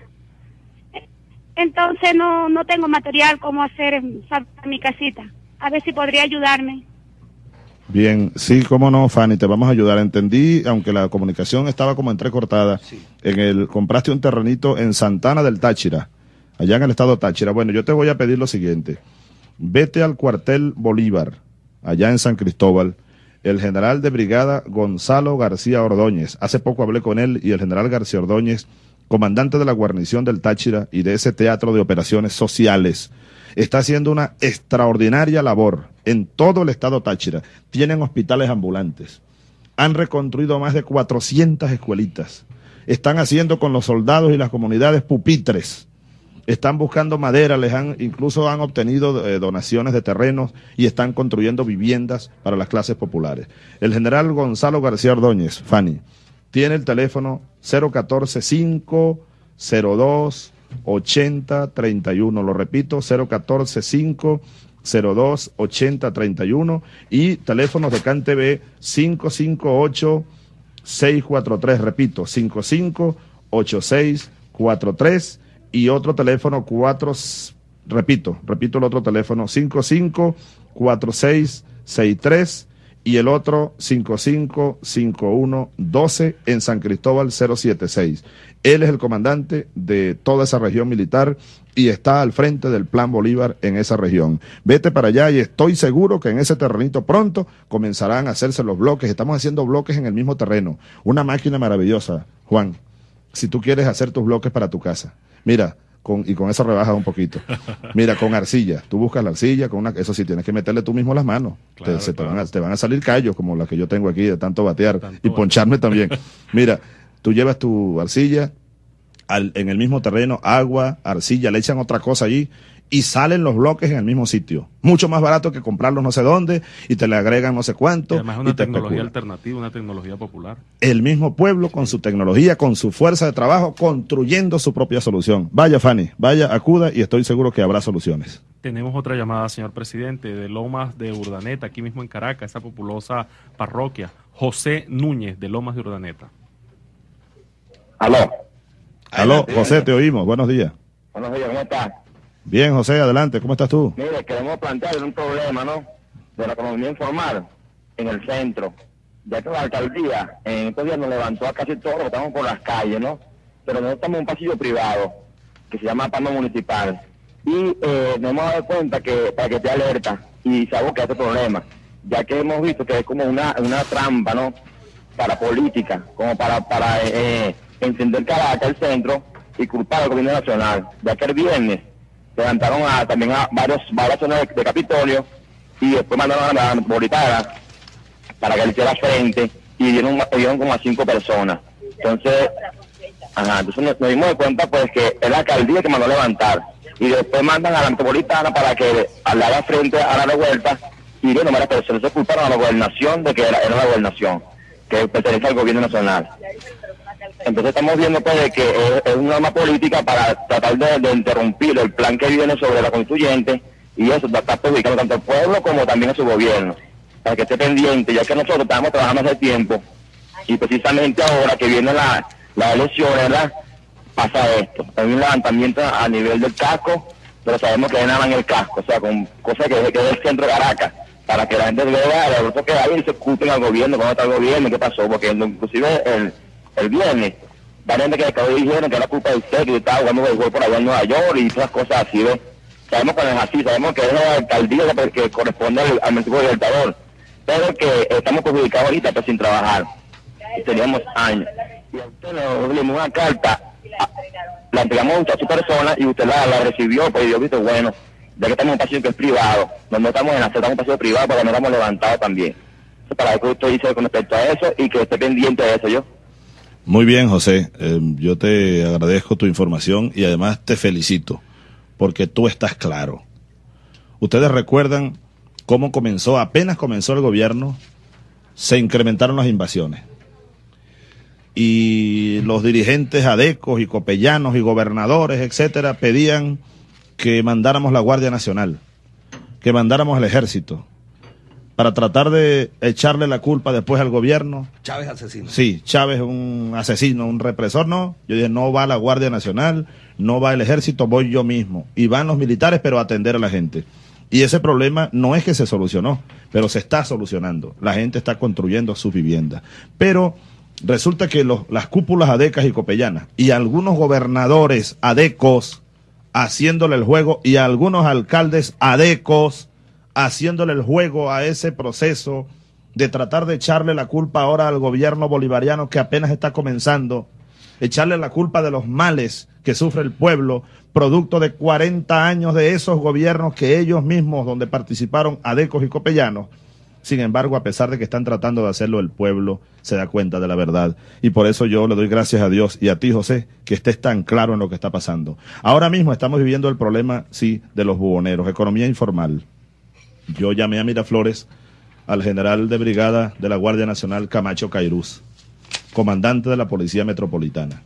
Entonces no, no tengo material como hacer mi casita. A ver si podría ayudarme. Bien, sí, cómo no, Fanny, te vamos a ayudar. Entendí, aunque la comunicación estaba como entrecortada, en el compraste un terrenito en Santana del Táchira. allá en el estado Táchira. Bueno, yo te voy a pedir lo siguiente. Vete al cuartel Bolívar, allá en San Cristóbal. El general de brigada Gonzalo García Ordóñez. Hace poco hablé con él y el general García Ordóñez, comandante de la guarnición del Táchira y de ese teatro de operaciones sociales, está haciendo una extraordinaria labor en todo el estado Táchira. Tienen hospitales ambulantes. Han reconstruido más de 400 escuelitas. Están haciendo con los soldados y las comunidades pupitres están buscando madera, les han, incluso han obtenido eh, donaciones de terrenos y están construyendo viviendas para las clases populares. El general Gonzalo García Ordóñez, Fanny, tiene el teléfono 014 502 8031, lo repito, 014 502 8031 y teléfonos de CanTV 558 643, repito, 558643 y otro teléfono 4, repito, repito el otro teléfono 554663 y el otro 555112 en San Cristóbal 076. Él es el comandante de toda esa región militar y está al frente del Plan Bolívar en esa región. Vete para allá y estoy seguro que en ese terrenito pronto comenzarán a hacerse los bloques. Estamos haciendo bloques en el mismo terreno. Una máquina maravillosa, Juan, si tú quieres hacer tus bloques para tu casa. Mira, con, y con eso rebajas un poquito. Mira, con arcilla, tú buscas la arcilla, con una, eso sí, tienes que meterle tú mismo las manos. te, se te, van a, te, van a, salir callos como las que yo tengo aquí de tanto batear y poncharme también. Mira, tú llevas tu arcilla, al, en el mismo terreno, agua, arcilla, le echan otra cosa allí y salen los bloques en el mismo sitio. Mucho más barato que comprarlos no sé dónde y te le agregan no sé cuánto. Y además es una tecnología alternativa, una tecnología popular. El mismo pueblo con su tecnología, con su fuerza de trabajo, construyendo su propia solución. Vaya, Fanny, vaya, acuda y estoy seguro que habrá soluciones. Tenemos otra llamada, señor presidente, de Lomas de Urdaneta, aquí mismo en Caracas, esa populosa parroquia. José Núñez, de Lomas de Urdaneta. Aló. Aló, José, te oímos. Buenos días. Buenos días, ¿cómo estás? Bien, José, adelante, ¿cómo estás tú? Mire, queremos plantear un problema, ¿no? De la economía informal en el centro, ya que la alcaldía en estos días nos levantó a casi todos los que estamos por las calles, ¿no? Pero nosotros estamos en un pasillo privado que se llama Palma Municipal y eh, nos hemos dado cuenta que para que esté alerta y se que este problema, ya que hemos visto que es como una, una trampa, ¿no? Para política, como para, para eh, encender Caracas, el centro, y culpar al gobierno nacional, ya que el viernes levantaron a, también a varios, varias zonas de, Capitolio y después mandaron a la metropolitana para que le hiciera frente y dieron, dieron como a cinco personas. Entonces, ajá, entonces nos, dimos de cuenta pues que es la alcaldía que mandó a levantar y después mandan a la metropolitana para que le haga frente a la revuelta y bueno, las personas se culparon a la gobernación de que era, era la gobernación, que pertenece al gobierno nacional. Entonces estamos viendo pues que es, una arma política para tratar de, interrumpir el plan que viene sobre la constituyente y eso está perjudicando tanto al pueblo como también a su gobierno, para que esté pendiente, ya que nosotros estamos trabajando hace tiempo y precisamente ahora que viene la, la elección, ¿verdad? Pasa esto, hay un levantamiento a nivel del casco, pero sabemos que en el casco, o sea, con cosas que, que es el centro de Caracas, para que la gente vea el que hay y se ocupen al gobierno, cómo está el gobierno, qué pasó, porque inclusive el el viernes, varias gente que acabó dijeron que era culpa de usted, que estaba jugando béisbol por allá en Nueva York y esas cosas así, ¿ves? Sabemos que no es así, sabemos que es la alcaldía que corresponde al, al libertador, pero que estamos perjudicados ahorita pues, sin trabajar. Y teníamos años. Y a usted le dimos una carta, la entregamos a su persona y usted la, recibió, pues yo visto, bueno, ya que estamos en un pasillo que es privado, no, estamos en la estamos en un pasillo privado, porque no estamos levantados también. para que usted dice con respecto a eso y que esté pendiente de eso yo. Muy bien, José. Eh, yo te agradezco tu información y además te felicito porque tú estás claro. Ustedes recuerdan cómo comenzó, apenas comenzó el gobierno, se incrementaron las invasiones. Y los dirigentes adecos y copellanos y gobernadores, etcétera, pedían que mandáramos la Guardia Nacional, que mandáramos el ejército, para tratar de echarle la culpa después al gobierno. Chávez asesino. Sí, Chávez un asesino, un represor, no. Yo dije, no va la Guardia Nacional, no va el ejército, voy yo mismo. Y van los militares, pero a atender a la gente. Y ese problema no es que se solucionó, pero se está solucionando. La gente está construyendo sus viviendas. Pero resulta que los, las cúpulas adecas y copellanas y algunos gobernadores adecos haciéndole el juego y algunos alcaldes adecos haciéndole el juego a ese proceso de tratar de echarle la culpa ahora al gobierno bolivariano que apenas está comenzando, echarle la culpa de los males que sufre el pueblo, producto de 40 años de esos gobiernos que ellos mismos, donde participaron adecos y copellanos, sin embargo, a pesar de que están tratando de hacerlo, el pueblo se da cuenta de la verdad. Y por eso yo le doy gracias a Dios y a ti, José, que estés tan claro en lo que está pasando. Ahora mismo estamos viviendo el problema, sí, de los buhoneros, economía informal. Yo llamé a Miraflores al general de brigada de la Guardia Nacional Camacho Cairuz, comandante de la Policía Metropolitana.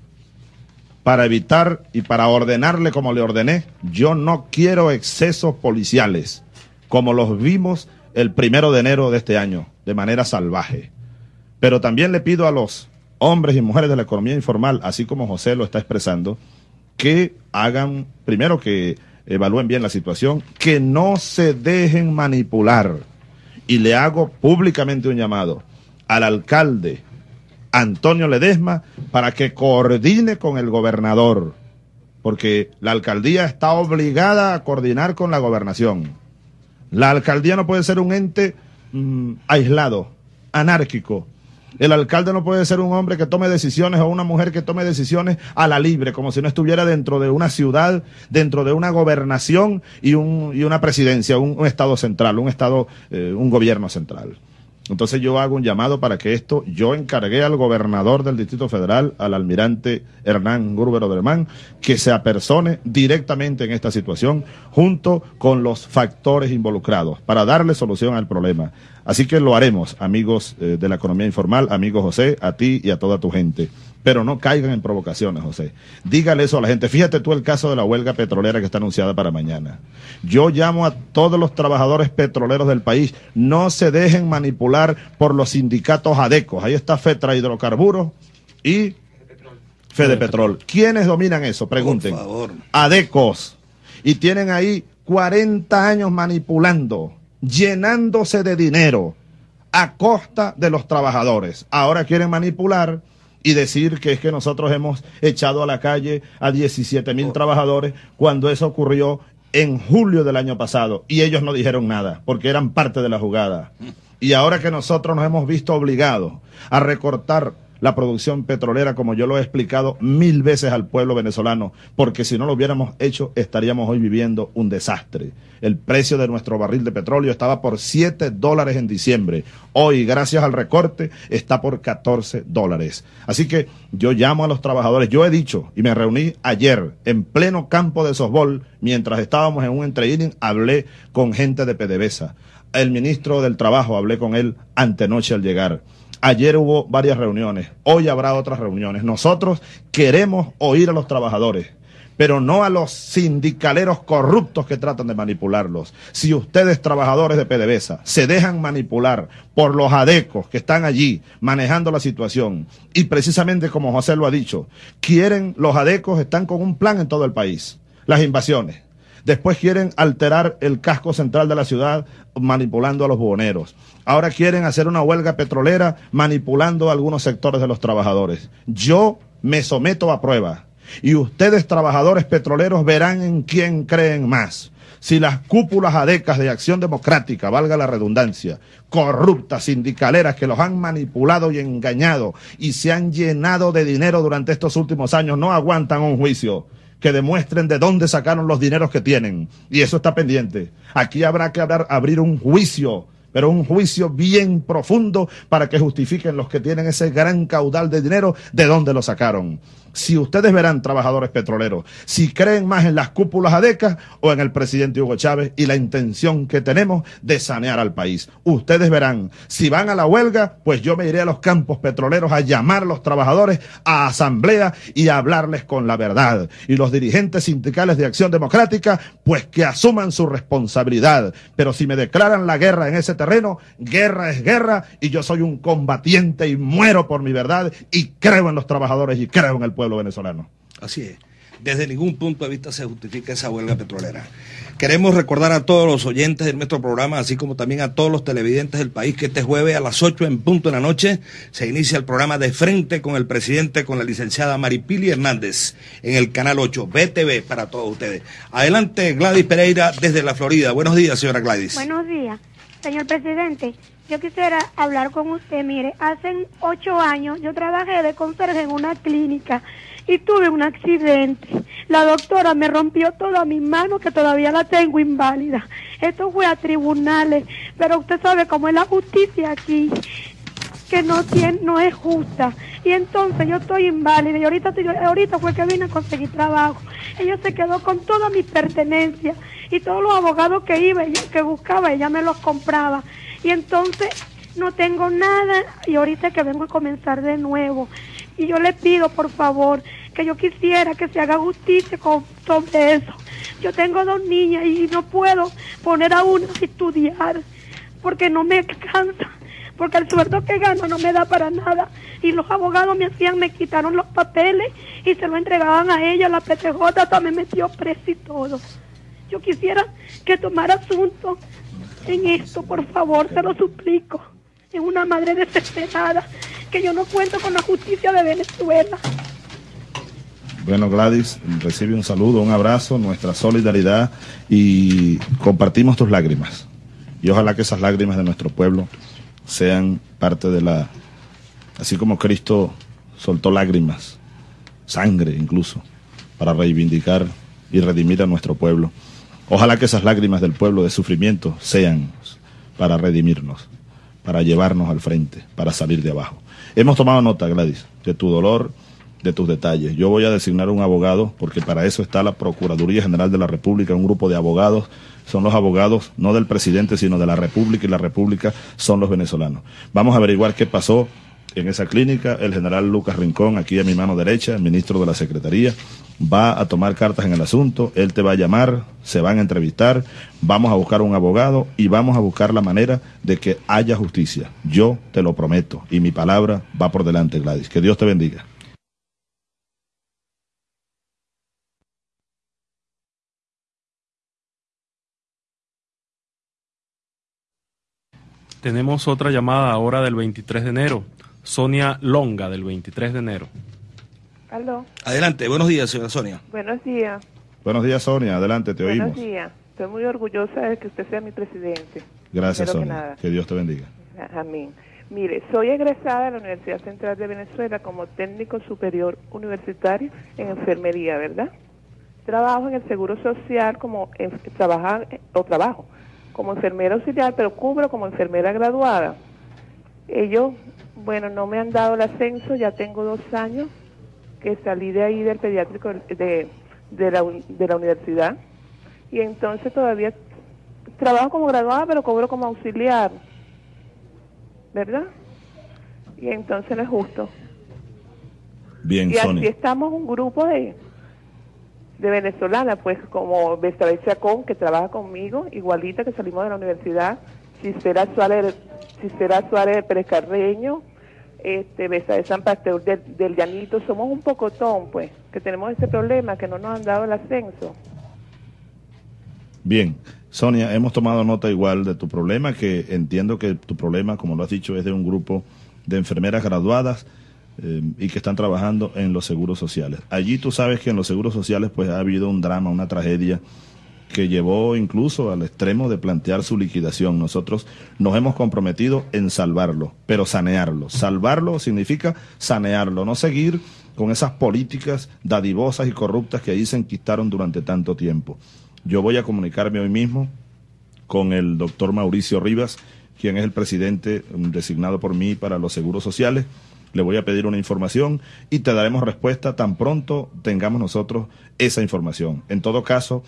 Para evitar y para ordenarle como le ordené, yo no quiero excesos policiales, como los vimos el primero de enero de este año, de manera salvaje. Pero también le pido a los hombres y mujeres de la economía informal, así como José lo está expresando, que hagan, primero que evalúen bien la situación, que no se dejen manipular. Y le hago públicamente un llamado al alcalde Antonio Ledesma para que coordine con el gobernador, porque la alcaldía está obligada a coordinar con la gobernación. La alcaldía no puede ser un ente mm, aislado, anárquico. El alcalde no puede ser un hombre que tome decisiones o una mujer que tome decisiones a la libre, como si no estuviera dentro de una ciudad, dentro de una gobernación y, un, y una presidencia, un, estado central, un estado, eh, un gobierno central. Entonces yo hago un llamado para que esto, yo encargué al gobernador del Distrito Federal, al almirante Hernán Gruber Oderman, que se apersone directamente en esta situación junto con los factores involucrados para darle solución al problema. Así que lo haremos, amigos eh, de la economía informal, amigo José, a ti y a toda tu gente. Pero no caigan en provocaciones, José. Dígale eso a la gente. Fíjate tú el caso de la huelga petrolera que está anunciada para mañana. Yo llamo a todos los trabajadores petroleros del país, no se dejen manipular por los sindicatos adecos. Ahí está FETRA Hidrocarburos y Fede Petrol. ¿Quiénes dominan eso? Pregunten. Por favor. Adecos. Y tienen ahí 40 años manipulando llenándose de dinero a costa de los trabajadores. Ahora quieren manipular y decir que es que nosotros hemos echado a la calle a 17 mil trabajadores cuando eso ocurrió en julio del año pasado y ellos no dijeron nada porque eran parte de la jugada. Y ahora que nosotros nos hemos visto obligados a recortar la producción petrolera, como yo lo he explicado mil veces al pueblo venezolano, porque si no lo hubiéramos hecho, estaríamos hoy viviendo un desastre. El precio de nuestro barril de petróleo estaba por 7 dólares en diciembre. Hoy, gracias al recorte, está por 14 dólares. Así que yo llamo a los trabajadores. Yo he dicho, y me reuní ayer en pleno campo de softball, mientras estábamos en un entre hablé con gente de PDVSA. El ministro del Trabajo, hablé con él antenoche al llegar Ayer hubo varias reuniones, hoy habrá otras reuniones. Nosotros queremos oír a los trabajadores, pero no a los sindicaleros corruptos que tratan de manipularlos. Si ustedes, trabajadores de PDVSA, se dejan manipular por los adecos que están allí manejando la situación, y precisamente como José lo ha dicho, quieren, los adecos están con un plan en todo el país, las invasiones. Después quieren alterar el casco central de la ciudad manipulando a los buhoneros. Ahora quieren hacer una huelga petrolera manipulando a algunos sectores de los trabajadores. Yo me someto a prueba y ustedes trabajadores petroleros verán en quién creen más. Si las cúpulas adecas de acción democrática, valga la redundancia, corruptas, sindicaleras que los han manipulado y engañado y se han llenado de dinero durante estos últimos años no aguantan un juicio que demuestren de dónde sacaron los dineros que tienen. Y eso está pendiente. Aquí habrá que abrir un juicio pero un juicio bien profundo para que justifiquen los que tienen ese gran caudal de dinero de dónde lo sacaron. Si ustedes verán, trabajadores petroleros, si creen más en las cúpulas adecas o en el presidente Hugo Chávez y la intención que tenemos de sanear al país. Ustedes verán, si van a la huelga, pues yo me iré a los campos petroleros a llamar a los trabajadores a asamblea y a hablarles con la verdad. Y los dirigentes sindicales de Acción Democrática, pues que asuman su responsabilidad. Pero si me declaran la guerra en ese terreno, guerra es guerra y yo soy un combatiente y muero por mi verdad y creo en los trabajadores y creo en el pueblo venezolano. Así es. Desde ningún punto de vista se justifica esa huelga petrolera. Queremos recordar a todos los oyentes de nuestro programa, así como también a todos los televidentes del país, que este jueves a las 8 en punto de la noche se inicia el programa de frente con el presidente, con la licenciada Maripili Hernández, en el canal 8, BTV, para todos ustedes. Adelante, Gladys Pereira, desde la Florida. Buenos días, señora Gladys. Buenos días, señor presidente. Yo quisiera hablar con usted. Mire, hace ocho años yo trabajé de conserje en una clínica y tuve un accidente. La doctora me rompió toda mi mano que todavía la tengo inválida. Esto fue a tribunales, pero usted sabe cómo es la justicia aquí, que no tiene, no es justa. Y entonces yo estoy inválida y ahorita, ahorita fue que vine a conseguir trabajo. Ella se quedó con todas mis pertenencias y todos los abogados que iba, que buscaba, ella me los compraba. Y entonces no tengo nada y ahorita que vengo a comenzar de nuevo. Y yo le pido, por favor, que yo quisiera que se haga justicia con, sobre eso. Yo tengo dos niñas y no puedo poner a una a estudiar porque no me cansa, porque el sueldo que gano no me da para nada. Y los abogados me hacían, me quitaron los papeles y se lo entregaban a ella, la PTJ me metió preso y todo. Yo quisiera que tomara asunto en esto, por favor, se lo suplico. Es una madre desesperada, que yo no cuento con la justicia de Venezuela. Bueno, Gladys, recibe un saludo, un abrazo, nuestra solidaridad y compartimos tus lágrimas. Y ojalá que esas lágrimas de nuestro pueblo sean parte de la... Así como Cristo soltó lágrimas, sangre incluso, para reivindicar y redimir a nuestro pueblo. Ojalá que esas lágrimas del pueblo de sufrimiento sean para redimirnos, para llevarnos al frente, para salir de abajo. Hemos tomado nota, Gladys, de tu dolor, de tus detalles. Yo voy a designar un abogado, porque para eso está la Procuraduría General de la República, un grupo de abogados. Son los abogados, no del presidente, sino de la República, y la República son los venezolanos. Vamos a averiguar qué pasó en esa clínica. El general Lucas Rincón, aquí a mi mano derecha, ministro de la Secretaría, va a tomar cartas en el asunto. Él te va a llamar, se van a entrevistar, vamos a buscar un abogado y vamos a buscar la manera de que haya justicia. Yo te lo prometo y mi palabra va por delante, Gladys. Que Dios te bendiga. Tenemos otra llamada ahora del 23 de enero. Sonia Longa, del 23 de enero. Aló. Adelante, buenos días, señora Sonia. Buenos días. Buenos días, Sonia. Adelante, te oímos. Buenos días. Estoy muy orgullosa de que usted sea mi presidente. Gracias, Sonia. Que, que Dios te bendiga. Amén. Mire, soy egresada de la Universidad Central de Venezuela como técnico superior universitario en enfermería, ¿verdad? Trabajo en el Seguro Social como trabajar o trabajo como enfermera auxiliar, pero cubro como enfermera graduada. Ellos, bueno, no me han dado el ascenso, ya tengo dos años que salí de ahí del pediátrico de, de, la, de la universidad y entonces todavía trabajo como graduada, pero cobro como auxiliar, ¿verdad? Y entonces no es justo. Bien, y así estamos un grupo de de venezolana, pues como Bestabel Chacón, que trabaja conmigo, igualita que salimos de la universidad, Cistera Suárez, Cistera Suárez Pérez este, de San Pasteur del, del, Llanito, somos un pocotón, pues, que tenemos ese problema, que no nos han dado el ascenso. Bien, Sonia, hemos tomado nota igual de tu problema, que entiendo que tu problema, como lo has dicho, es de un grupo de enfermeras graduadas eh, y que están trabajando en los seguros sociales. Allí tú sabes que en los seguros sociales pues ha habido un drama, una tragedia que llevó incluso al extremo de plantear su liquidación. Nosotros nos hemos comprometido en salvarlo, pero sanearlo. Salvarlo significa sanearlo, no seguir con esas políticas dadivosas y corruptas que ahí se enquistaron durante tanto tiempo. Yo voy a comunicarme hoy mismo con el doctor Mauricio Rivas, quien es el presidente designado por mí para los seguros sociales le voy a pedir una información y te daremos respuesta tan pronto tengamos nosotros esa información. En todo caso,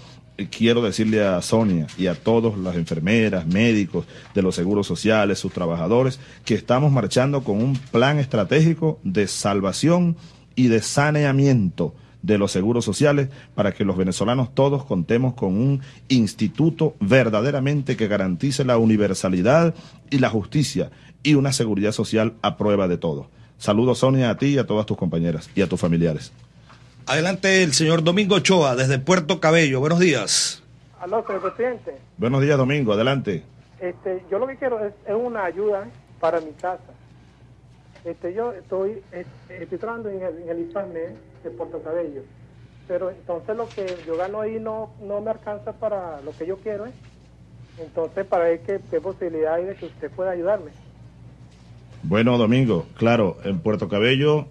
quiero decirle a Sonia y a todas las enfermeras, médicos de los seguros sociales, sus trabajadores, que estamos marchando con un plan estratégico de salvación y de saneamiento de los seguros sociales para que los venezolanos todos contemos con un instituto verdaderamente que garantice la universalidad y la justicia y una seguridad social a prueba de todo. Saludos, Sonia, a ti y a todas tus compañeras y a tus familiares. Adelante el señor Domingo Ochoa, desde Puerto Cabello. Buenos días. Aló, señor presidente. Buenos días, Domingo. Adelante. Este, yo lo que quiero es, es una ayuda para mi casa. Este, yo estoy, estoy trabajando en el, en el IPAME de Puerto Cabello, pero entonces lo que yo gano ahí no, no me alcanza para lo que yo quiero. ¿eh? Entonces, para ver qué, qué posibilidad hay de que usted pueda ayudarme. Bueno, Domingo, claro, en Puerto Cabello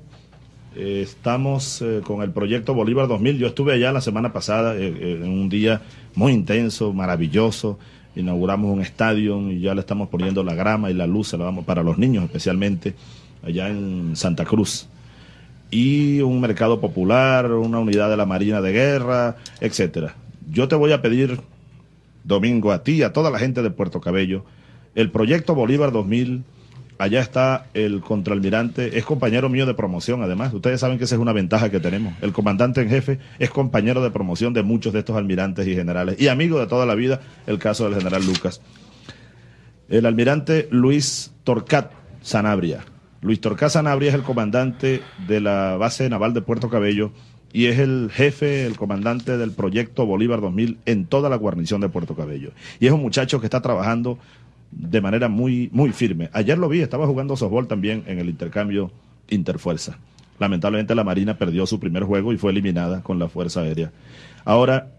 eh, estamos eh, con el proyecto Bolívar 2000. Yo estuve allá la semana pasada eh, en un día muy intenso, maravilloso. Inauguramos un estadio y ya le estamos poniendo la grama y la luz, se la para los niños especialmente, allá en Santa Cruz. Y un mercado popular, una unidad de la Marina de Guerra, etcétera. Yo te voy a pedir, Domingo, a ti a toda la gente de Puerto Cabello, el proyecto Bolívar 2000 allá está el contraalmirante, es compañero mío de promoción además. Ustedes saben que esa es una ventaja que tenemos. El comandante en jefe es compañero de promoción de muchos de estos almirantes y generales y amigo de toda la vida, el caso del general Lucas. El almirante Luis Torcat Sanabria. Luis Torcat Sanabria es el comandante de la base naval de Puerto Cabello y es el jefe, el comandante del proyecto Bolívar 2000 en toda la guarnición de Puerto Cabello. Y es un muchacho que está trabajando de manera muy, muy firme. Ayer lo vi, estaba jugando softball también en el intercambio interfuerza. Lamentablemente la Marina perdió su primer juego y fue eliminada con la Fuerza Aérea. Ahora,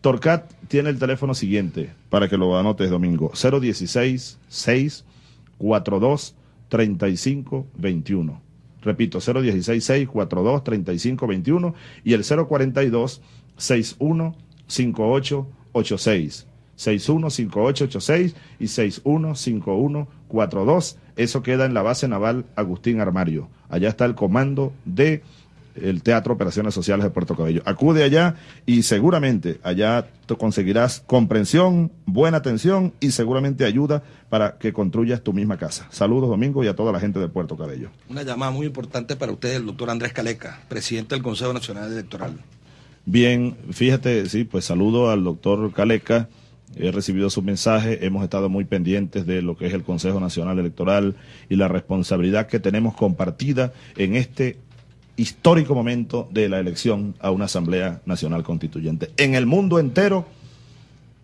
Torcat tiene el teléfono siguiente, para que lo anotes, Domingo. 016 6 42 35 21. Repito, 016 6 42 35 21 y el 042 61 58 86. 615886 y 615142. Eso queda en la base naval Agustín Armario. Allá está el comando de el Teatro Operaciones Sociales de Puerto Cabello. Acude allá y seguramente allá conseguirás comprensión, buena atención y seguramente ayuda para que construyas tu misma casa. Saludos, Domingo, y a toda la gente de Puerto Cabello. Una llamada muy importante para usted, el doctor Andrés Caleca, presidente del Consejo Nacional Electoral. Bien, fíjate, sí, pues saludo al doctor Caleca. He recibido su mensaje, hemos estado muy pendientes de lo que es el Consejo Nacional Electoral y la responsabilidad que tenemos compartida en este histórico momento de la elección a una Asamblea Nacional Constituyente. En el mundo entero,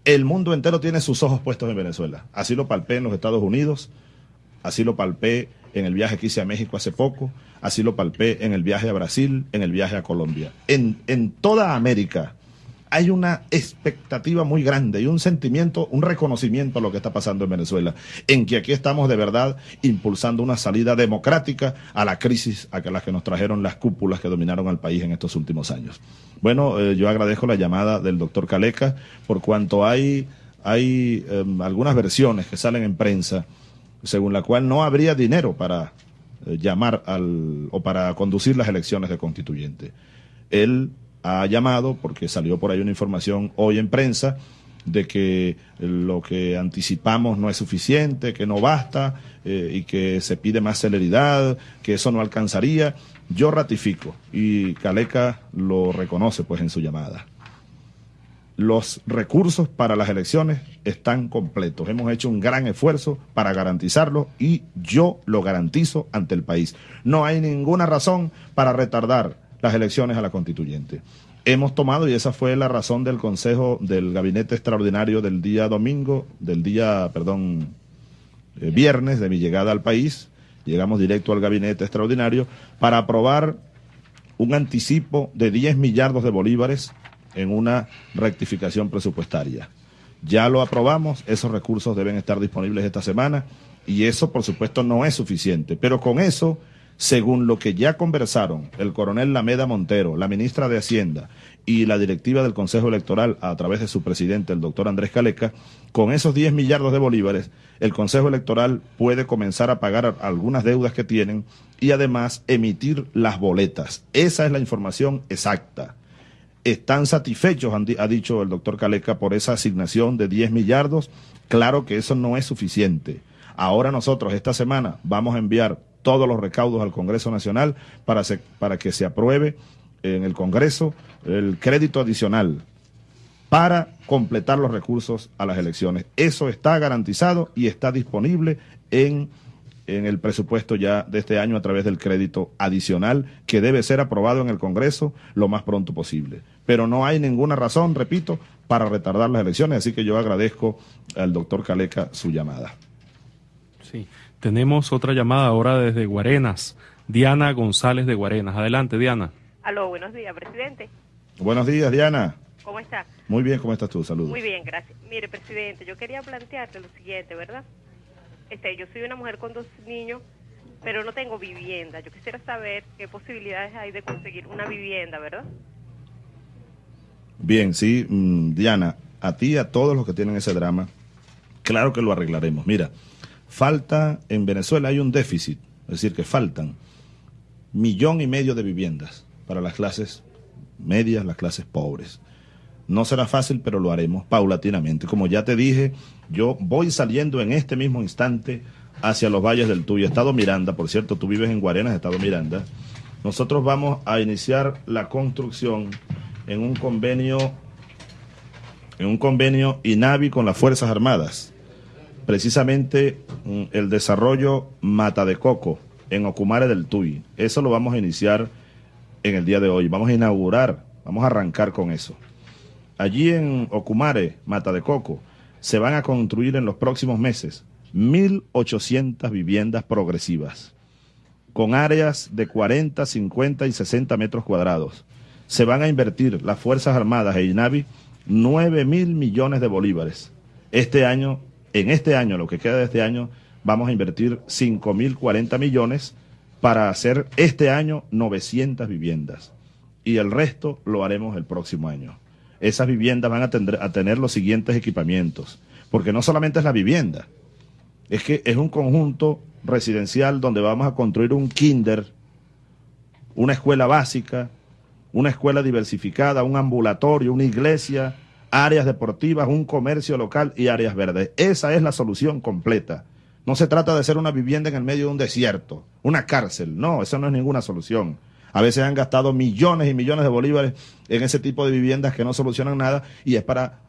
el mundo entero tiene sus ojos puestos en Venezuela. Así lo palpé en los Estados Unidos, así lo palpé en el viaje que hice a México hace poco, así lo palpé en el viaje a Brasil, en el viaje a Colombia. En, en toda América hay una expectativa muy grande y un sentimiento, un reconocimiento a lo que está pasando en Venezuela, en que aquí estamos de verdad impulsando una salida democrática a la crisis a la que nos trajeron las cúpulas que dominaron al país en estos últimos años. Bueno, eh, yo agradezco la llamada del doctor Caleca por cuanto hay, hay eh, algunas versiones que salen en prensa según la cual no habría dinero para eh, llamar al o para conducir las elecciones de constituyente. Él ha llamado, porque salió por ahí una información hoy en prensa, de que lo que anticipamos no es suficiente, que no basta eh, y que se pide más celeridad, que eso no alcanzaría. Yo ratifico y Caleca lo reconoce pues en su llamada. Los recursos para las elecciones están completos. Hemos hecho un gran esfuerzo para garantizarlo y yo lo garantizo ante el país. No hay ninguna razón para retardar las elecciones a la constituyente. Hemos tomado, y esa fue la razón del Consejo del Gabinete Extraordinario del día domingo, del día, perdón, eh, viernes de mi llegada al país, llegamos directo al Gabinete Extraordinario, para aprobar un anticipo de 10 millardos de bolívares en una rectificación presupuestaria. Ya lo aprobamos, esos recursos deben estar disponibles esta semana y eso por supuesto no es suficiente, pero con eso según lo que ya conversaron el coronel Lameda Montero, la ministra de Hacienda y la directiva del Consejo Electoral a través de su presidente, el doctor Andrés Caleca, con esos 10 millardos de bolívares, el Consejo Electoral puede comenzar a pagar algunas deudas que tienen y además emitir las boletas. Esa es la información exacta. ¿Están satisfechos, ha dicho el doctor Caleca, por esa asignación de 10 millardos? Claro que eso no es suficiente. Ahora nosotros esta semana vamos a enviar todos los recaudos al Congreso Nacional para, para que se apruebe en el Congreso el crédito adicional para completar los recursos a las elecciones. Eso está garantizado y está disponible en en el presupuesto ya de este año a través del crédito adicional que debe ser aprobado en el Congreso lo más pronto posible. Pero no hay ninguna razón, repito, para retardar las elecciones, así que yo agradezco al doctor Caleca su llamada. Sí, tenemos otra llamada ahora desde Guarenas, Diana González de Guarenas. Adelante, Diana. Aló, buenos días, presidente. Buenos días, Diana. ¿Cómo está? Muy bien, ¿cómo estás tú? Saludos. Muy bien, gracias. Mire, presidente, yo quería plantearte lo siguiente, ¿verdad? Este, yo soy una mujer con dos niños, pero no tengo vivienda. Yo quisiera saber qué posibilidades hay de conseguir una vivienda, ¿verdad? Bien, sí, mm, Diana, a ti y a todos los que tienen ese drama, claro que lo arreglaremos. Mira, falta en Venezuela hay un déficit, es decir, que faltan millón y medio de viviendas para las clases medias, las clases pobres. No será fácil, pero lo haremos paulatinamente. Como ya te dije, yo voy saliendo en este mismo instante hacia los valles del Tuy, Estado Miranda, por cierto, tú vives en Guarenas, Estado Miranda. Nosotros vamos a iniciar la construcción en un convenio en un convenio INAVI con las Fuerzas Armadas. Precisamente mm, el desarrollo Mata de Coco en Ocumare del Tuy. Eso lo vamos a iniciar en el día de hoy. Vamos a inaugurar, vamos a arrancar con eso. Allí en Ocumare, Mata de Coco, se van a construir en los próximos meses 1.800 viviendas progresivas, con áreas de 40, 50 y 60 metros cuadrados. Se van a invertir las Fuerzas Armadas e INAVI 9 mil millones de bolívares. Este año, en este año, lo que queda de este año, vamos a invertir 5 mil 40 millones para hacer este año 900 viviendas. Y el resto lo haremos el próximo año esas viviendas van a, a tener los siguientes equipamientos. Porque no solamente es la vivienda, es que es un conjunto residencial donde vamos a construir un kinder, una escuela básica, una escuela diversificada, un ambulatorio, una iglesia, áreas deportivas, un comercio local y áreas verdes. Esa es la solución completa. No se trata de hacer una vivienda en el medio de un desierto, una cárcel. No, esa no es ninguna solución. A veces han gastado millones y millones de bolívares en ese tipo de viviendas que no solucionan nada y es para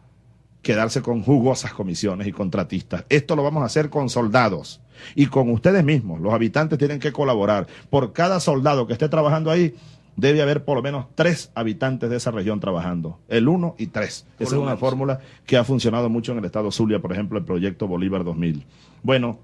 quedarse con jugosas comisiones y contratistas. Esto lo vamos a hacer con soldados y con ustedes mismos. Los habitantes tienen que colaborar. Por cada soldado que esté trabajando ahí, debe haber por lo menos tres habitantes de esa región trabajando. El uno y tres. Esa es una fórmula que ha funcionado mucho en el estado Zulia, por ejemplo, el proyecto Bolívar 2000. Bueno,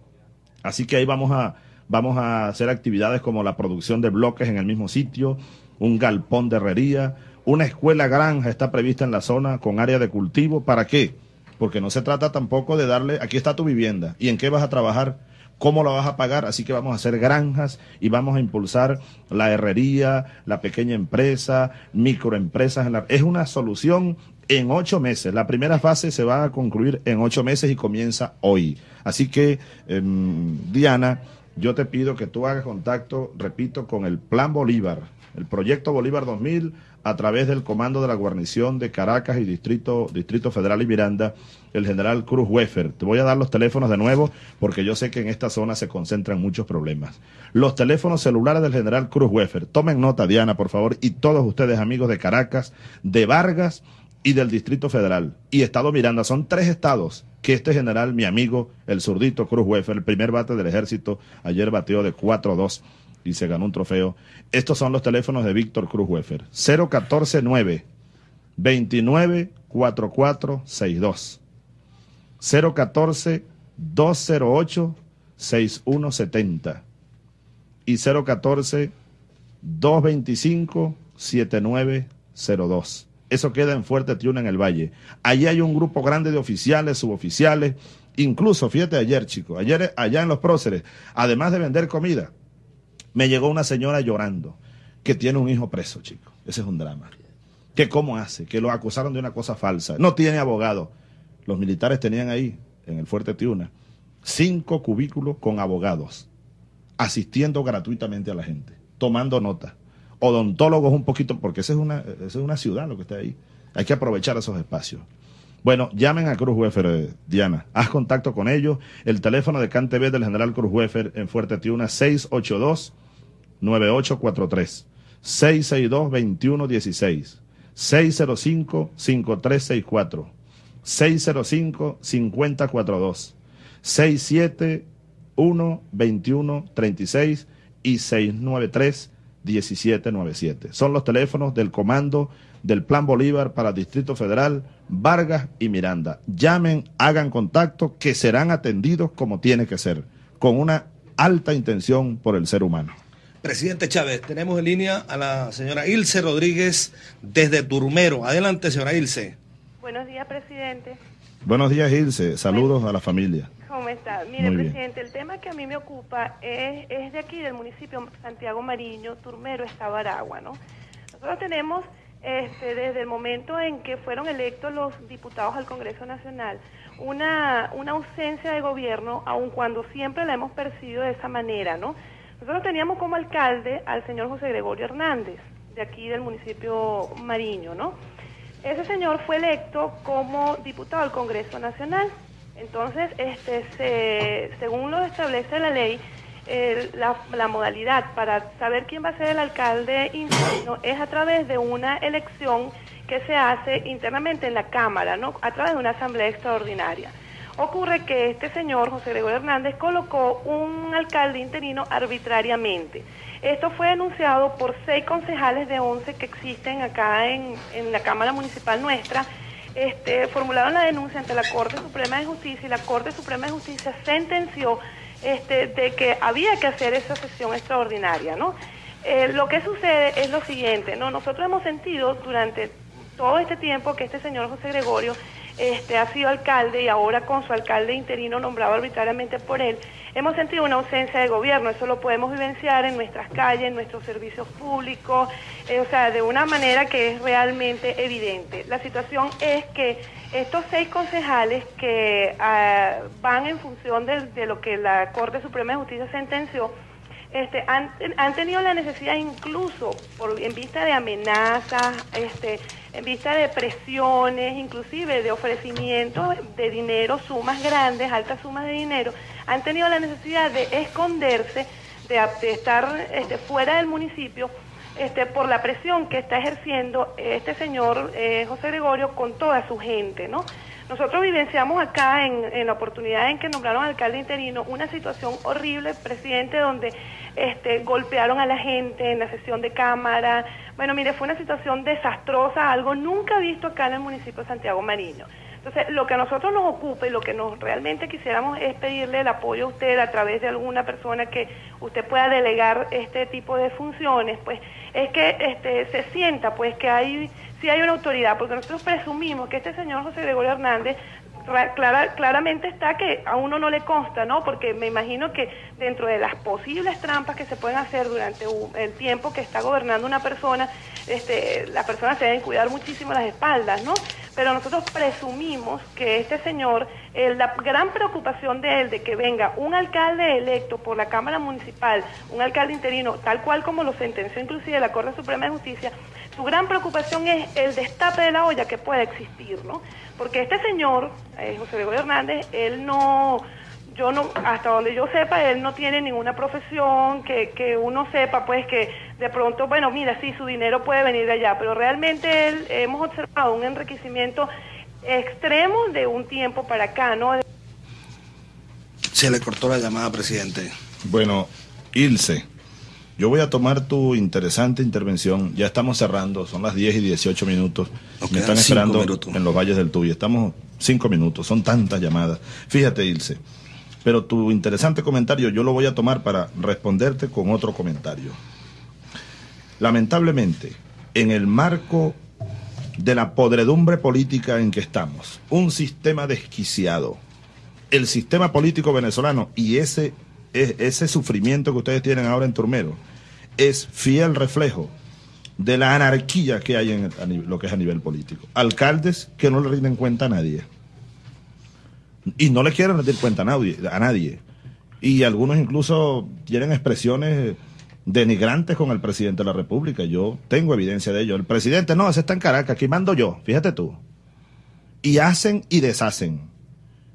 así que ahí vamos a Vamos a hacer actividades como la producción de bloques en el mismo sitio, un galpón de herrería, una escuela granja está prevista en la zona con área de cultivo. ¿Para qué? Porque no se trata tampoco de darle, aquí está tu vivienda, ¿y en qué vas a trabajar? ¿Cómo la vas a pagar? Así que vamos a hacer granjas y vamos a impulsar la herrería, la pequeña empresa, microempresas. Es una solución en ocho meses. La primera fase se va a concluir en ocho meses y comienza hoy. Así que, em, Diana, yo te pido que tú hagas contacto, repito, con el Plan Bolívar, el Proyecto Bolívar 2000, a través del comando de la guarnición de Caracas y Distrito, Distrito Federal y Miranda, el general Cruz Weffer. Te voy a dar los teléfonos de nuevo porque yo sé que en esta zona se concentran muchos problemas. Los teléfonos celulares del general Cruz Weffer. Tomen nota, Diana, por favor, y todos ustedes, amigos de Caracas, de Vargas y del Distrito Federal y Estado Miranda. Son tres estados que este general, mi amigo, el zurdito Cruz Weffer, el primer bate del ejército, ayer bateó de 4-2 y se ganó un trofeo. Estos son los teléfonos de Víctor Cruz Weffer. 0149 294462 014 208 6170 y 014 225 7902. Eso queda en Fuerte Tiuna en el Valle. Allí hay un grupo grande de oficiales, suboficiales, incluso, fíjate ayer, chicos, ayer allá en los próceres, además de vender comida, me llegó una señora llorando que tiene un hijo preso, chicos. Ese es un drama. Que cómo hace, que lo acusaron de una cosa falsa. No tiene abogado. Los militares tenían ahí, en el Fuerte Tiuna, cinco cubículos con abogados, asistiendo gratuitamente a la gente, tomando nota odontólogos un poquito, porque esa es una, es una ciudad lo que está ahí. Hay que aprovechar esos espacios. Bueno, llamen a Cruz Wefer, eh, Diana. Haz contacto con ellos. El teléfono de CanTV del general Cruz Wefer en Fuerte Tiuna, 682-9843. 662-2116. 605-5364. 605-5042. 67 1 21 36 y 693 1797. Son los teléfonos del comando del Plan Bolívar para Distrito Federal, Vargas y Miranda. Llamen, hagan contacto, que serán atendidos como tiene que ser, con una alta intención por el ser humano. Presidente Chávez, tenemos en línea a la señora Ilse Rodríguez desde Turmero. Adelante, señora Ilse. Buenos días, presidente. Buenos días, Ilse. Saludos a la familia. ¿Cómo está? Mire, Muy bien. presidente, el tema que a mí me ocupa es, es de aquí, del municipio Santiago Mariño, Turmero, Estado Aragua, ¿no? Nosotros tenemos, este, desde el momento en que fueron electos los diputados al Congreso Nacional, una, una ausencia de gobierno, aun cuando siempre la hemos percibido de esa manera, ¿no? Nosotros teníamos como alcalde al señor José Gregorio Hernández, de aquí del municipio Mariño, ¿no? Ese señor fue electo como diputado al Congreso Nacional. Entonces, este, se- según lo establece la ley, la modalidad para saber quién va a ser el alcalde interno es a través de una elección que se hace internamente en la Cámara, ¿no? A través de una asamblea extraordinaria. Ocurre que este señor, José Gregorio Hernández, colocó un alcalde interino arbitrariamente. Esto fue denunciado por seis concejales de 11 que existen acá en, en la Cámara Municipal nuestra. Este, formularon la denuncia ante la Corte Suprema de Justicia y la Corte Suprema de Justicia sentenció este, de que había que hacer esa sesión extraordinaria, ¿no? Eh, lo que sucede es lo siguiente, ¿no? Nosotros hemos sentido durante todo este tiempo que este señor José Gregorio este, ha sido alcalde y ahora con su alcalde interino nombrado arbitrariamente por él, hemos sentido una ausencia de gobierno. Eso lo podemos vivenciar en nuestras calles, en nuestros servicios públicos, eh, o sea, de una manera que es realmente evidente. La situación es que estos seis concejales que ah, van en función de, de lo que la Corte Suprema de Justicia sentenció, este, han, han tenido la necesidad incluso en vista de amenazas, este, en vista de presiones, inclusive de ofrecimientos de dinero, sumas grandes, altas sumas de dinero, han tenido la necesidad de esconderse, de, estar este, fuera del municipio por la presión que está ejerciendo este señor eh, José Gregorio con toda su gente, ¿no? Nosotros vivenciamos acá, en, en la oportunidad en que nombraron alcalde interino, una situación horrible, presidente, donde este, golpearon a la gente en la sesión de cámara. Bueno, mire, fue una situación desastrosa, algo nunca visto acá en el municipio de Santiago Mariño. Entonces, lo que a nosotros nos ocupa y lo que nos realmente quisiéramos es pedirle el apoyo a usted a través de alguna persona que usted pueda delegar este tipo de funciones, pues es que este, se sienta pues que hay si hay una autoridad, porque nosotros presumimos que este señor José Gregorio Hernández clara- claramente está que a uno no le consta, ¿no? Porque me imagino que dentro de las posibles trampas que se pueden hacer durante un- el tiempo que está gobernando una persona, este, las personas se deben cuidar muchísimo las espaldas, ¿no? Pero nosotros presumimos que este señor, la gran preocupación de él de que venga un alcalde electo por la Cámara Municipal, un alcalde interino, tal cual como lo sentenció inclusive la Corte Suprema de Justicia, su gran preocupación es el destape de la olla que puede existir, ¿no? Porque este señor, eh, José Gregorio Hernández, él no, yo no, hasta donde yo sepa, él no tiene ninguna profesión que, que uno sepa, pues que de pronto, bueno, mira, sí, su dinero puede venir de allá, pero realmente él, hemos observado un enriquecimiento extremo de un tiempo para acá, ¿no? Se le cortó la llamada, presidente. Bueno, Ilse, yo voy a tomar tu interesante intervención. Ya estamos cerrando, son las 10 y 18 minutos. Nos Me están esperando minutos. en los valles del Tuy. Estamos cinco minutos, son tantas llamadas. Fíjate, Ilse, pero tu interesante comentario yo lo voy a tomar para responderte con otro comentario. Lamentablemente, en el marco de la podredumbre política en que estamos, un sistema desquiciado, el sistema político venezolano y ese, e- ese sufrimiento que ustedes tienen ahora en Turmero es fiel reflejo de la anarquía que hay en lo que es a nivel político. Alcaldes que no le rinden cuenta a nadie. Y no le quieren rendir cuenta a nadie, a nadie. Y algunos incluso tienen expresiones denigrantes con el presidente de la República. Yo tengo evidencia de ello. El presidente, no, ese está en Caracas, aquí mando yo, fíjate tú. Y hacen y deshacen.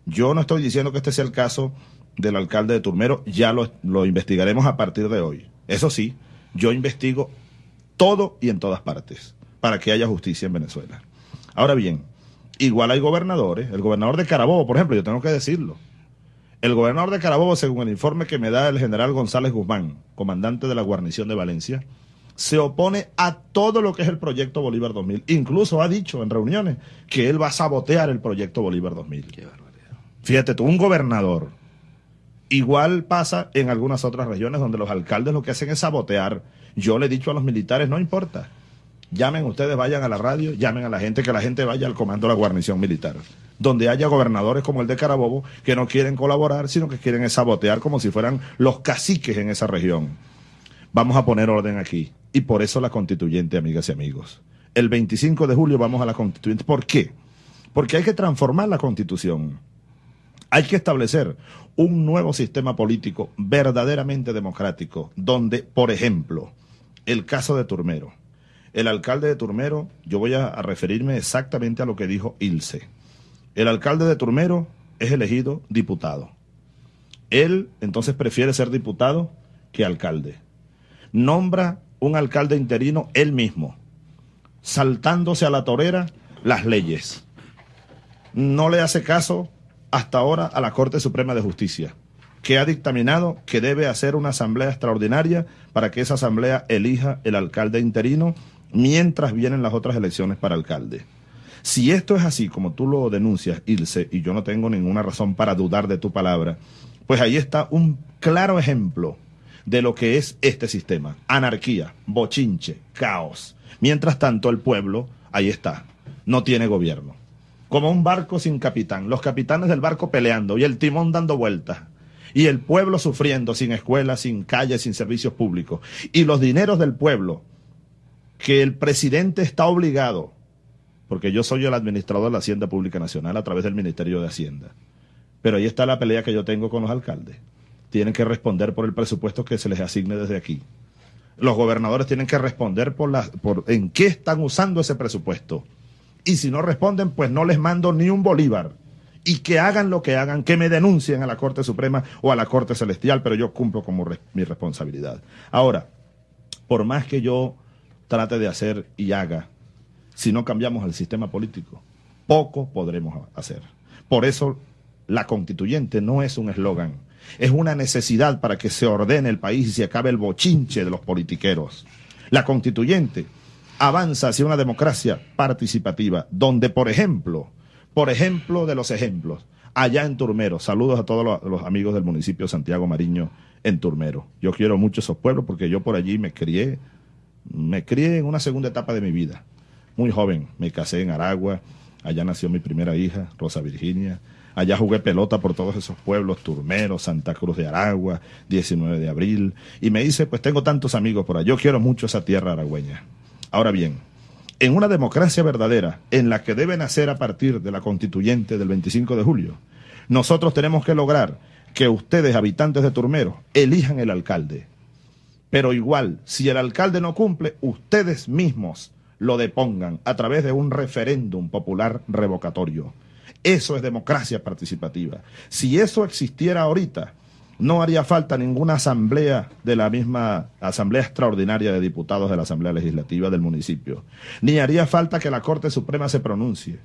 Yo no estoy diciendo que este sea el caso del alcalde de Turmero, ya lo, lo investigaremos a partir de hoy. Eso sí, yo investigo todo y en todas partes para que haya justicia en Venezuela. Ahora bien, igual hay gobernadores, el gobernador de Carabobo, por ejemplo, yo tengo que decirlo. El gobernador de Carabobo, según el informe que me da el general González Guzmán, comandante de la guarnición de Valencia, se opone a todo lo que es el proyecto Bolívar 2000. Incluso ha dicho en reuniones que él va a sabotear el proyecto Bolívar 2000. Fíjate tú, un gobernador. Igual pasa en algunas otras regiones donde los alcaldes lo que hacen es sabotear. Yo le he dicho a los militares, no importa. Llamen ustedes, vayan a la radio, llamen a la gente, que la gente vaya al comando de la guarnición militar. Donde haya gobernadores como el de Carabobo que no quieren colaborar, sino que quieren sabotear como si fueran los caciques en esa región. Vamos a poner orden aquí. Y por eso la constituyente, amigas y amigos. El 25 de julio vamos a la constituyente. ¿Por qué? Porque hay que transformar la constitución. Hay que establecer un nuevo sistema político verdaderamente democrático, donde, por ejemplo, el caso de Turmero. El alcalde de Turmero, yo voy a, referirme exactamente a lo que dijo Ilse. El alcalde de Turmero es elegido diputado. Él entonces prefiere ser diputado que alcalde. Nombra un alcalde interino él mismo, saltándose a la torera las leyes. No le hace caso hasta ahora a la Corte Suprema de Justicia, que ha dictaminado que debe hacer una asamblea extraordinaria para que esa asamblea elija el alcalde interino mientras vienen las otras elecciones para alcalde. Si esto es así, como tú lo denuncias, Ilse, y yo no tengo ninguna razón para dudar de tu palabra, pues ahí está un claro ejemplo de lo que es este sistema. Anarquía, bochinche, caos. Mientras tanto, el pueblo, ahí está, no tiene gobierno. Como un barco sin capitán, los capitanes del barco peleando y el timón dando vueltas. Y el pueblo sufriendo sin escuelas, sin calles, sin servicios públicos. Y los dineros del pueblo, que el presidente está obligado, porque yo soy el administrador de la Hacienda Pública Nacional a través del Ministerio de Hacienda. Pero ahí está la pelea que yo tengo con los alcaldes tienen que responder por el presupuesto que se les asigne desde aquí. Los gobernadores tienen que responder por, la, por en qué están usando ese presupuesto. Y si no responden, pues no les mando ni un bolívar. Y que hagan lo que hagan, que me denuncien a la Corte Suprema o a la Corte Celestial, pero yo cumplo como mi responsabilidad. Ahora, por más que yo trate de hacer y haga, si no cambiamos el sistema político, poco podremos hacer. Por eso la constituyente no es un eslogan, es una necesidad para que se ordene el país y se acabe el bochinche de los politiqueros. La constituyente avanza hacia una democracia participativa, donde, por ejemplo, por ejemplo de los ejemplos, allá en Turmero, saludos a todos los, amigos del municipio Santiago Mariño en Turmero. Yo quiero mucho esos pueblos porque yo por allí me crié, me crié en una segunda etapa de mi vida. Muy joven, me casé en Aragua, allá nació mi primera hija, Rosa Virginia, Allá jugué pelota por todos esos pueblos, Turmero, Santa Cruz de Aragua, 19 de abril. Y me dice, pues tengo tantos amigos por allá, yo quiero mucho esa tierra aragüeña. Ahora bien, en una democracia verdadera, en la que debe nacer a partir de la constituyente del 25 de julio, nosotros tenemos que lograr que ustedes, habitantes de Turmero, elijan el alcalde. Pero igual, si el alcalde no cumple, ustedes mismos lo depongan a través de un referéndum popular revocatorio. Eso es democracia participativa. Si eso existiera ahorita, no haría falta ninguna asamblea de la misma Asamblea Extraordinaria de Diputados de la Asamblea Legislativa del municipio, ni haría falta que la Corte Suprema se pronuncie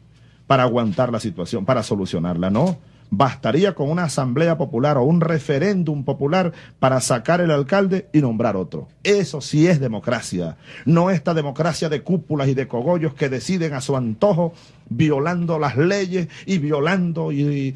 para aguantar la situación, para solucionarla. No, bastaría con una asamblea popular o un referéndum popular para sacar el alcalde y nombrar otro. Eso sí es democracia, no esta democracia de cúpulas y de cogollos que deciden a su antojo violando las leyes y violando y,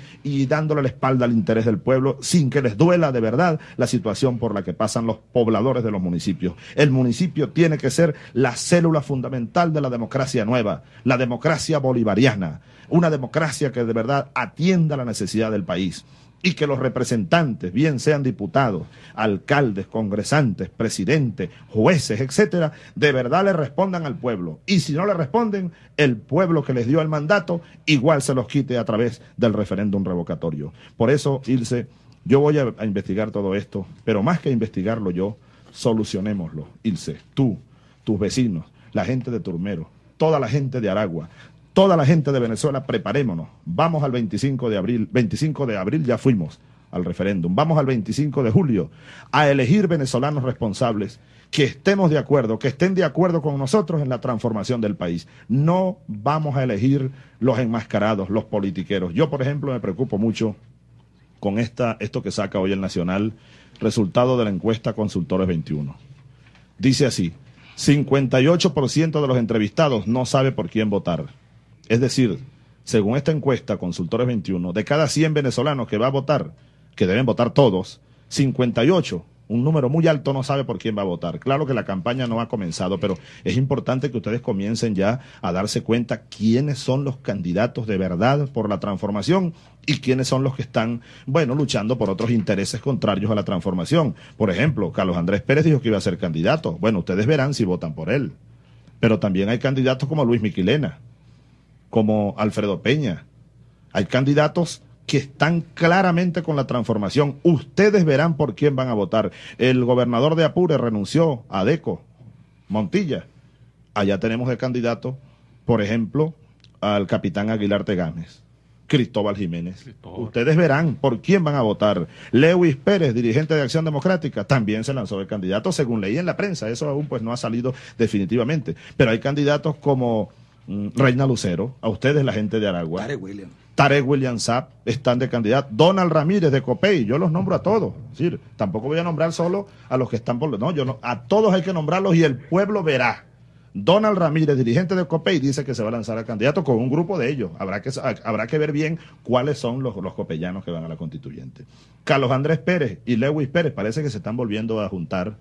dándole la espalda al interés del pueblo sin que les duela de verdad la situación por la que pasan los pobladores de los municipios. El municipio tiene que ser la célula fundamental de la democracia nueva, la democracia bolivariana, una democracia que de verdad atienda la necesidad del país y que los representantes, bien sean diputados, alcaldes, congresantes, presidentes, jueces, etcétera, de verdad le respondan al pueblo. Y si no le responden, el pueblo que les dio el mandato igual se los quite a través del referéndum revocatorio. Por eso, Ilse, yo voy a, a investigar todo esto, pero más que investigarlo yo, solucionémoslo. Ilse, tú, tus vecinos, la gente de Turmero, toda la gente de Aragua, toda la gente de Venezuela, preparémonos. Vamos al 25 de abril. 25 de abril ya fuimos al referéndum. Vamos al 25 de julio a elegir venezolanos responsables que estemos de acuerdo, que estén de acuerdo con nosotros en la transformación del país. No vamos a elegir los enmascarados, los politiqueros. Yo, por ejemplo, me preocupo mucho con esta, esto que saca hoy el Nacional, resultado de la encuesta Consultores 21. Dice así, 58% de los entrevistados no sabe por quién votar. Es decir, según esta encuesta Consultores 21, de cada 100 venezolanos que va a votar, que deben votar todos, 58 un número muy alto no sabe por quién va a votar. Claro que la campaña no ha comenzado, pero es importante que ustedes comiencen ya a darse cuenta quiénes son los candidatos de verdad por la transformación y quiénes son los que están, bueno, luchando por otros intereses contrarios a la transformación. Por ejemplo, Carlos Andrés Pérez dijo que iba a ser candidato. Bueno, ustedes verán si votan por él. Pero también hay candidatos como Luis Miquilena, como Alfredo Peña. Hay candidatos que están claramente con la transformación. Ustedes verán por quién van a votar. El gobernador de Apure renunció a Deco, Montilla. Allá tenemos de candidato, por ejemplo, al capitán Aguilar Tegames. Cristóbal Jiménez. Ustedes verán por quién van a votar. Lewis Pérez, dirigente de Acción Democrática, también se lanzó de candidato, según leí en la prensa. Eso aún pues no ha salido definitivamente. Pero hay candidatos como Reina Lucero, a ustedes la gente de Aragua. William. Tarek William Sapp están de candidato, Donald Ramírez de Copey, yo los nombro a todos, es decir, tampoco voy a nombrar solo a los que están por, no, yo no, a todos hay que nombrarlos y el pueblo verá. Donald Ramírez, dirigente de Copey, dice que se va a lanzar a candidato con un grupo de ellos. Habrá que, habrá que ver bien cuáles son los, los copellanos que van a la constituyente. Carlos Andrés Pérez y Lewis Pérez parece que se están volviendo a juntar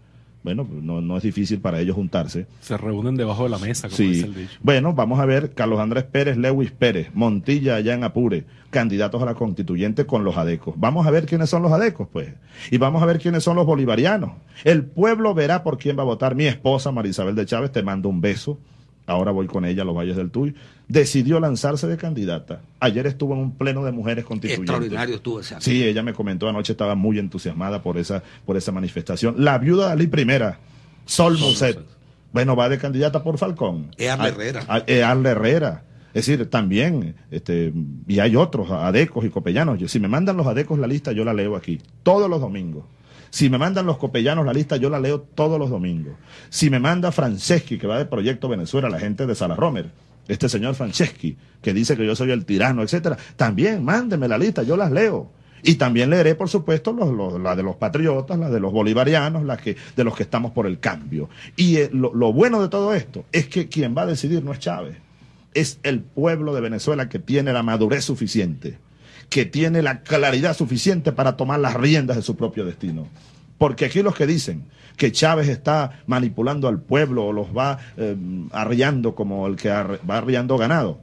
bueno, no, no es difícil para ellos juntarse. Se reúnen debajo de la mesa, como sí. dice el dicho. Bueno, vamos a ver, Carlos Andrés Pérez, Lewis Pérez, Montilla allá en Apure, candidatos a la constituyente con los adecos. Vamos a ver quiénes son los adecos, pues. Y vamos a ver quiénes son los bolivarianos. El pueblo verá por quién va a votar. Mi esposa, Marisabel de Chávez, te mando un beso ahora voy con ella a los Valles del Tuy, decidió lanzarse de candidata. Ayer estuvo en un pleno de mujeres constituyentes. Extraordinario estuvo ese Sí, ella me comentó anoche, estaba muy entusiasmada por esa, por esa manifestación. La viuda de Ali Primera, Sol, Muset, bueno, va de candidata por Falcón. Earle Herrera. Earle Herrera. Es decir, también, este, y hay otros, adecos y copellanos. si me mandan los adecos la lista, yo la leo aquí, todos los domingos. Si me mandan los copellanos la lista, yo la leo todos los domingos. Si me manda Franceschi, que va de Proyecto Venezuela, la gente de Sala Romer, este señor Franceschi, que dice que yo soy el tirano, etcétera, también mándeme la lista, yo las leo. Y también leeré, por supuesto, la de los patriotas, la de los bolivarianos, la de los que estamos por el cambio. Y eh, lo, lo bueno de todo esto es que quien va a decidir no es Chávez, es el pueblo de Venezuela que tiene la madurez suficiente que tiene la claridad suficiente para tomar las riendas de su propio destino. Porque aquí los que dicen que Chávez está manipulando al pueblo o los va eh, arriando como el que va arriando ganado,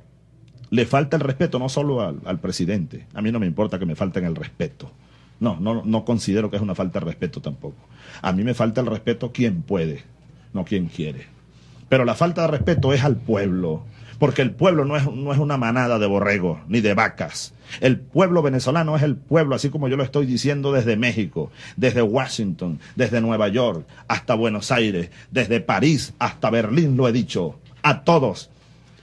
le falta el respeto no solo al, al, presidente. A mí no me importa que me falten el respeto. No, no, no considero que es una falta de respeto tampoco. A mí me falta el respeto quien puede, no quien quiere. Pero la falta de respeto es al pueblo, porque el pueblo no es, no es una manada de borregos ni de vacas. El pueblo venezolano es el pueblo, así como yo lo estoy diciendo desde México, desde Washington, desde Nueva York hasta Buenos Aires, desde París hasta Berlín, lo he dicho, a todos,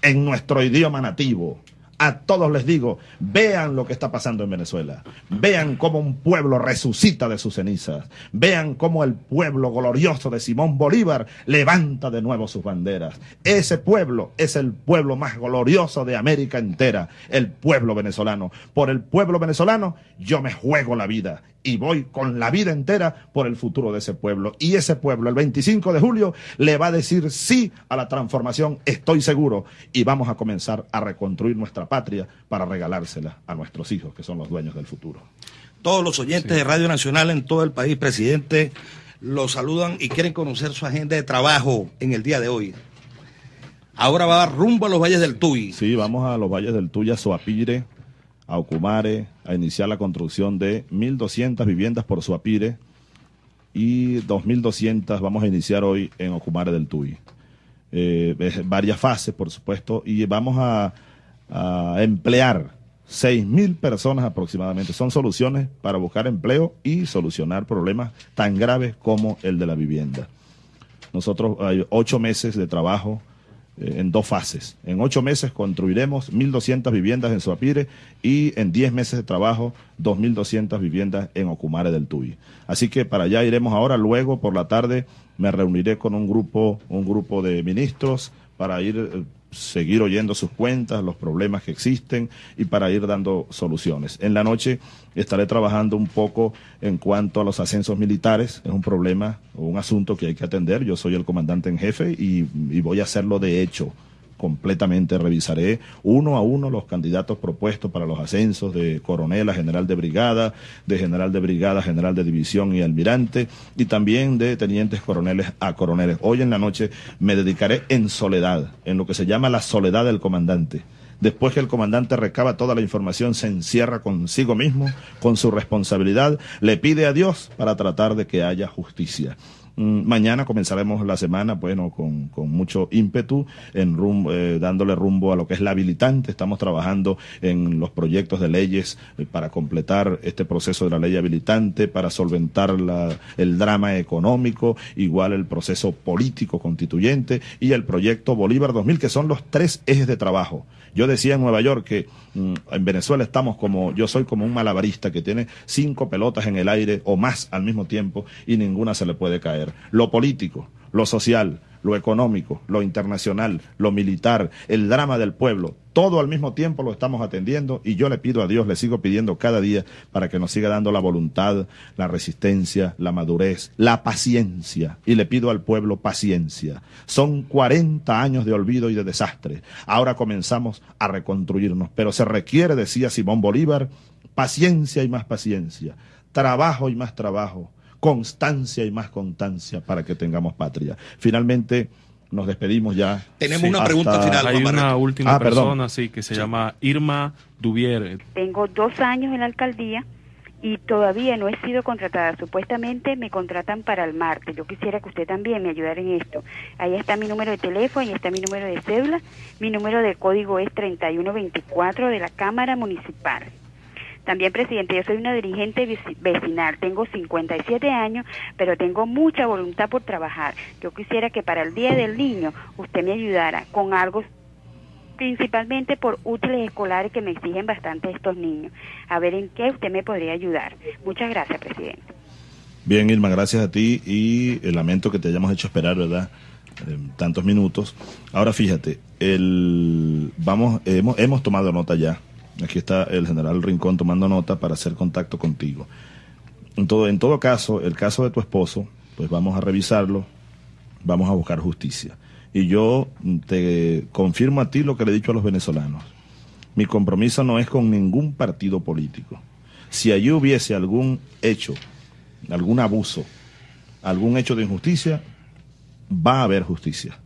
en nuestro idioma nativo, a todos les digo, vean lo que está pasando en Venezuela, vean cómo un pueblo resucita de sus cenizas, vean cómo el pueblo glorioso de Simón Bolívar levanta de nuevo sus banderas. Ese pueblo es el pueblo más glorioso de América entera, el pueblo venezolano. Por el pueblo venezolano yo me juego la vida y voy con la vida entera por el futuro de ese pueblo. Y ese pueblo, el 25 de julio, le va a decir sí a la transformación, estoy seguro, y vamos a comenzar a reconstruir nuestra patria para regalársela a nuestros hijos, que son los dueños del futuro. Todos los oyentes sí. de Radio Nacional en todo el país, presidente, los saludan y quieren conocer su agenda de trabajo en el día de hoy. Ahora va rumbo a los valles del Tuy. Sí, vamos a los valles del Tuy, a Soapire, a Ocumare, a iniciar la construcción de 1.200 viviendas por Suapire y 2.200 vamos a iniciar hoy en Ocumare del Tuy. Eh, varias fases, por supuesto, y vamos a, a emplear 6.000 personas aproximadamente. Son soluciones para buscar empleo y solucionar problemas tan graves como el de la vivienda. Nosotros hay ocho meses de trabajo en dos fases. En ocho meses construiremos 1.200 viviendas en Suapire y en diez meses de trabajo 2.200 viviendas en Ocumare del Tuy. Así que para allá iremos ahora. Luego por la tarde me reuniré con un grupo, un grupo de ministros para ir seguir oyendo sus cuentas, los problemas que existen y para ir dando soluciones. En la noche estaré trabajando un poco en cuanto a los ascensos militares, es un problema o un asunto que hay que atender. Yo soy el comandante en jefe y, y voy a hacerlo de hecho completamente. Revisaré uno a uno los candidatos propuestos para los ascensos de coronel a general de brigada, de general de brigada, general de división y almirante, y también de tenientes coroneles a coroneles. Hoy en la noche me dedicaré en soledad, en lo que se llama la soledad del comandante. Después que el comandante recaba toda la información, se encierra consigo mismo, con su responsabilidad, le pide a Dios para tratar de que haya justicia. Mm, mañana comenzaremos la semana, bueno, con, mucho ímpetu, en rumbo, eh, dándole rumbo a lo que es la habilitante. Estamos trabajando en los proyectos de leyes eh, para completar este proceso de la ley habilitante, para solventar el drama económico, igual el proceso político constituyente y el proyecto Bolívar 2000, que son los tres ejes de trabajo. Yo decía en Nueva York que mm, en Venezuela estamos como, yo soy como un malabarista que tiene cinco pelotas en el aire o más al mismo tiempo y ninguna se le puede caer. Lo político, lo social, lo económico, lo internacional, lo militar, el drama del pueblo, todo al mismo tiempo lo estamos atendiendo y yo le pido a Dios, le sigo pidiendo cada día para que nos siga dando la voluntad, la resistencia, la madurez, la paciencia. Y le pido al pueblo paciencia. Son 40 años de olvido y de desastre. Ahora comenzamos a reconstruirnos, pero se requiere, decía Simón Bolívar, paciencia y más paciencia, trabajo y más trabajo constancia y más constancia para que tengamos patria. Finalmente, nos despedimos ya. Tenemos una pregunta final. Hay una última ah, persona, sí, que se llama Irma Duvier. Tengo dos años en la alcaldía y todavía no he sido contratada. Supuestamente me contratan para el martes. Yo quisiera que usted también me ayudara en esto. Ahí está mi número de teléfono, ahí está mi número de cédula. Mi número de código es 3124 de la Cámara Municipal. También, presidente, yo soy una dirigente vecinal, tengo 57 años, pero tengo mucha voluntad por trabajar. Yo quisiera que para el Día del Niño usted me ayudara con algo principalmente por útiles escolares que me exigen bastante estos niños. A ver en qué usted me podría ayudar. Muchas gracias, presidente. Bien, Irma, gracias a ti y el lamento que te hayamos hecho esperar, ¿verdad? Eh, tantos minutos. Ahora fíjate, el, vamos, hemos tomado nota ya Aquí está el general Rincón tomando nota para hacer contacto contigo. En todo, en todo caso, el caso de tu esposo, pues vamos a revisarlo, vamos a buscar justicia. Y yo te confirmo a ti lo que le he dicho a los venezolanos. Mi compromiso no es con ningún partido político. Si allí hubiese algún hecho, algún abuso, algún hecho de injusticia, va a haber justicia.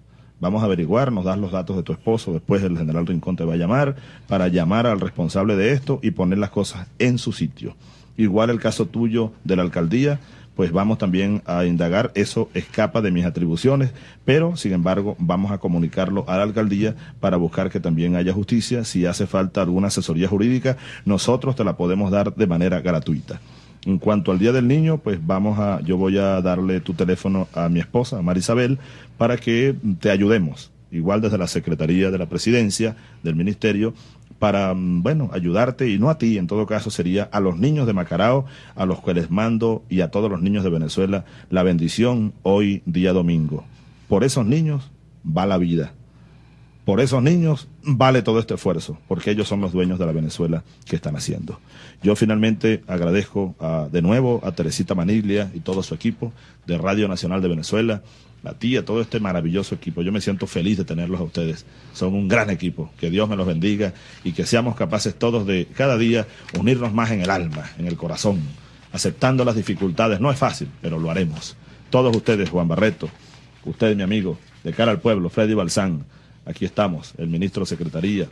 Vamos a averiguar, nos das los datos de tu esposo, después el general Rincón te va a llamar para llamar al responsable de esto y poner las cosas en su sitio. Igual el caso tuyo de la alcaldía, pues vamos también a indagar, eso escapa de mis atribuciones, pero sin embargo vamos a comunicarlo a la alcaldía para buscar que también haya justicia. Si hace falta alguna asesoría jurídica, nosotros te la podemos dar de manera gratuita. En cuanto al Día del Niño, pues vamos a, yo voy a darle tu teléfono a mi esposa, Marisabel, para que te ayudemos, igual desde la Secretaría de la Presidencia, del Ministerio, para, mm, bueno, ayudarte, y no a ti, en todo caso, sería a los niños de Macarao, a los que les mando y a todos los niños de Venezuela la bendición hoy, día domingo. Por esos niños va la vida. Por esos niños vale todo este esfuerzo, porque ellos son los dueños de la Venezuela que están haciendo. Yo finalmente agradezco de nuevo a Teresita Maniglia y todo su equipo de Radio Nacional de Venezuela, a ti, a todo este maravilloso equipo. Yo me siento feliz de tenerlos a ustedes. Son un gran equipo. Que Dios me los bendiga y que seamos capaces todos de cada día unirnos más en el alma, en el corazón, aceptando las dificultades. No es fácil, pero lo haremos. Todos ustedes, Juan Barreto, usted mi amigo, de cara al pueblo, Freddy Balsán, Aquí estamos, el ministro de Secretaría,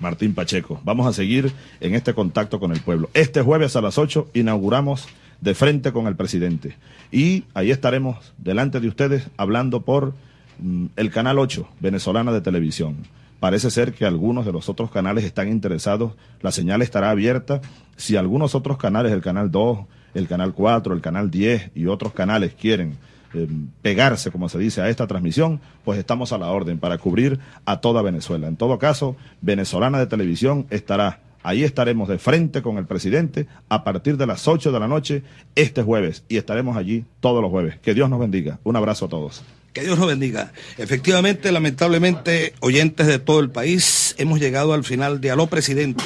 Martín Pacheco. Vamos a seguir en este contacto con el pueblo. Este jueves a las 8 inauguramos de frente con el presidente. Y ahí estaremos delante de ustedes hablando por mm, el Canal 8, venezolana de televisión. Parece ser que algunos de los otros canales están interesados, la señal estará abierta. Si algunos otros canales, el Canal 2, el Canal 4, el Canal 10 y otros canales quieren eh, pegarse, como se dice, a esta transmisión, pues estamos a la orden para cubrir a toda Venezuela. En todo caso, Venezolana de Televisión estará, ahí estaremos de frente con el presidente a partir de las 8 de la noche este jueves y estaremos allí todos los jueves. Que Dios nos bendiga. Un abrazo a todos. Que Dios nos bendiga. Efectivamente, lamentablemente, oyentes de todo el país, hemos llegado al final de Aló Presidente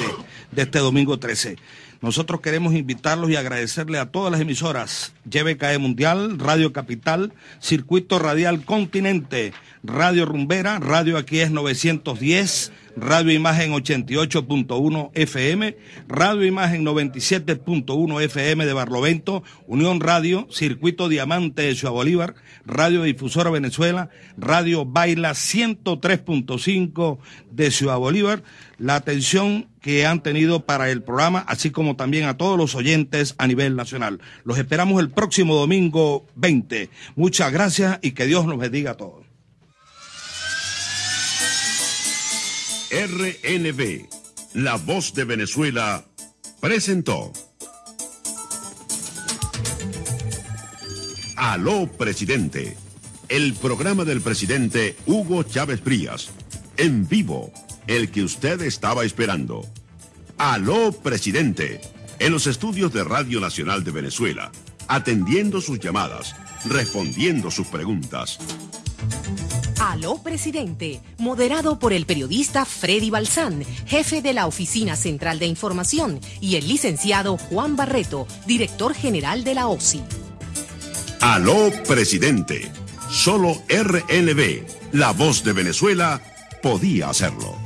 de este domingo 13. Nosotros queremos invitarlos y agradecerle a todas las emisoras, YBKE Mundial, Radio Capital, Circuito Radial Continente, Radio Rumbera, Radio Aquí es 910, Radio Imagen 88.1 FM, Radio Imagen 97.1 FM de Barlovento, Unión Radio, Circuito Diamante de Ciudad Bolívar, Radio Difusora Venezuela, Radio Baila 103.5 de Ciudad Bolívar, la atención que han tenido para el programa, así como también a todos los oyentes a nivel nacional. Los esperamos el próximo domingo 20. Muchas gracias y que Dios nos bendiga a todos. RNB, La Voz de Venezuela, presentó. Aló, presidente. El programa del presidente Hugo Chávez Frías. En vivo, el que usted estaba esperando. Aló, presidente. En los estudios de Radio Nacional de Venezuela, atendiendo sus llamadas, respondiendo sus preguntas. Aló Presidente, moderado por el periodista Freddy Balsán, jefe de la Oficina Central de Información, y el licenciado Juan Barreto, director general de la OSI. Aló Presidente. Solo RNB, la voz de Venezuela, podía hacerlo.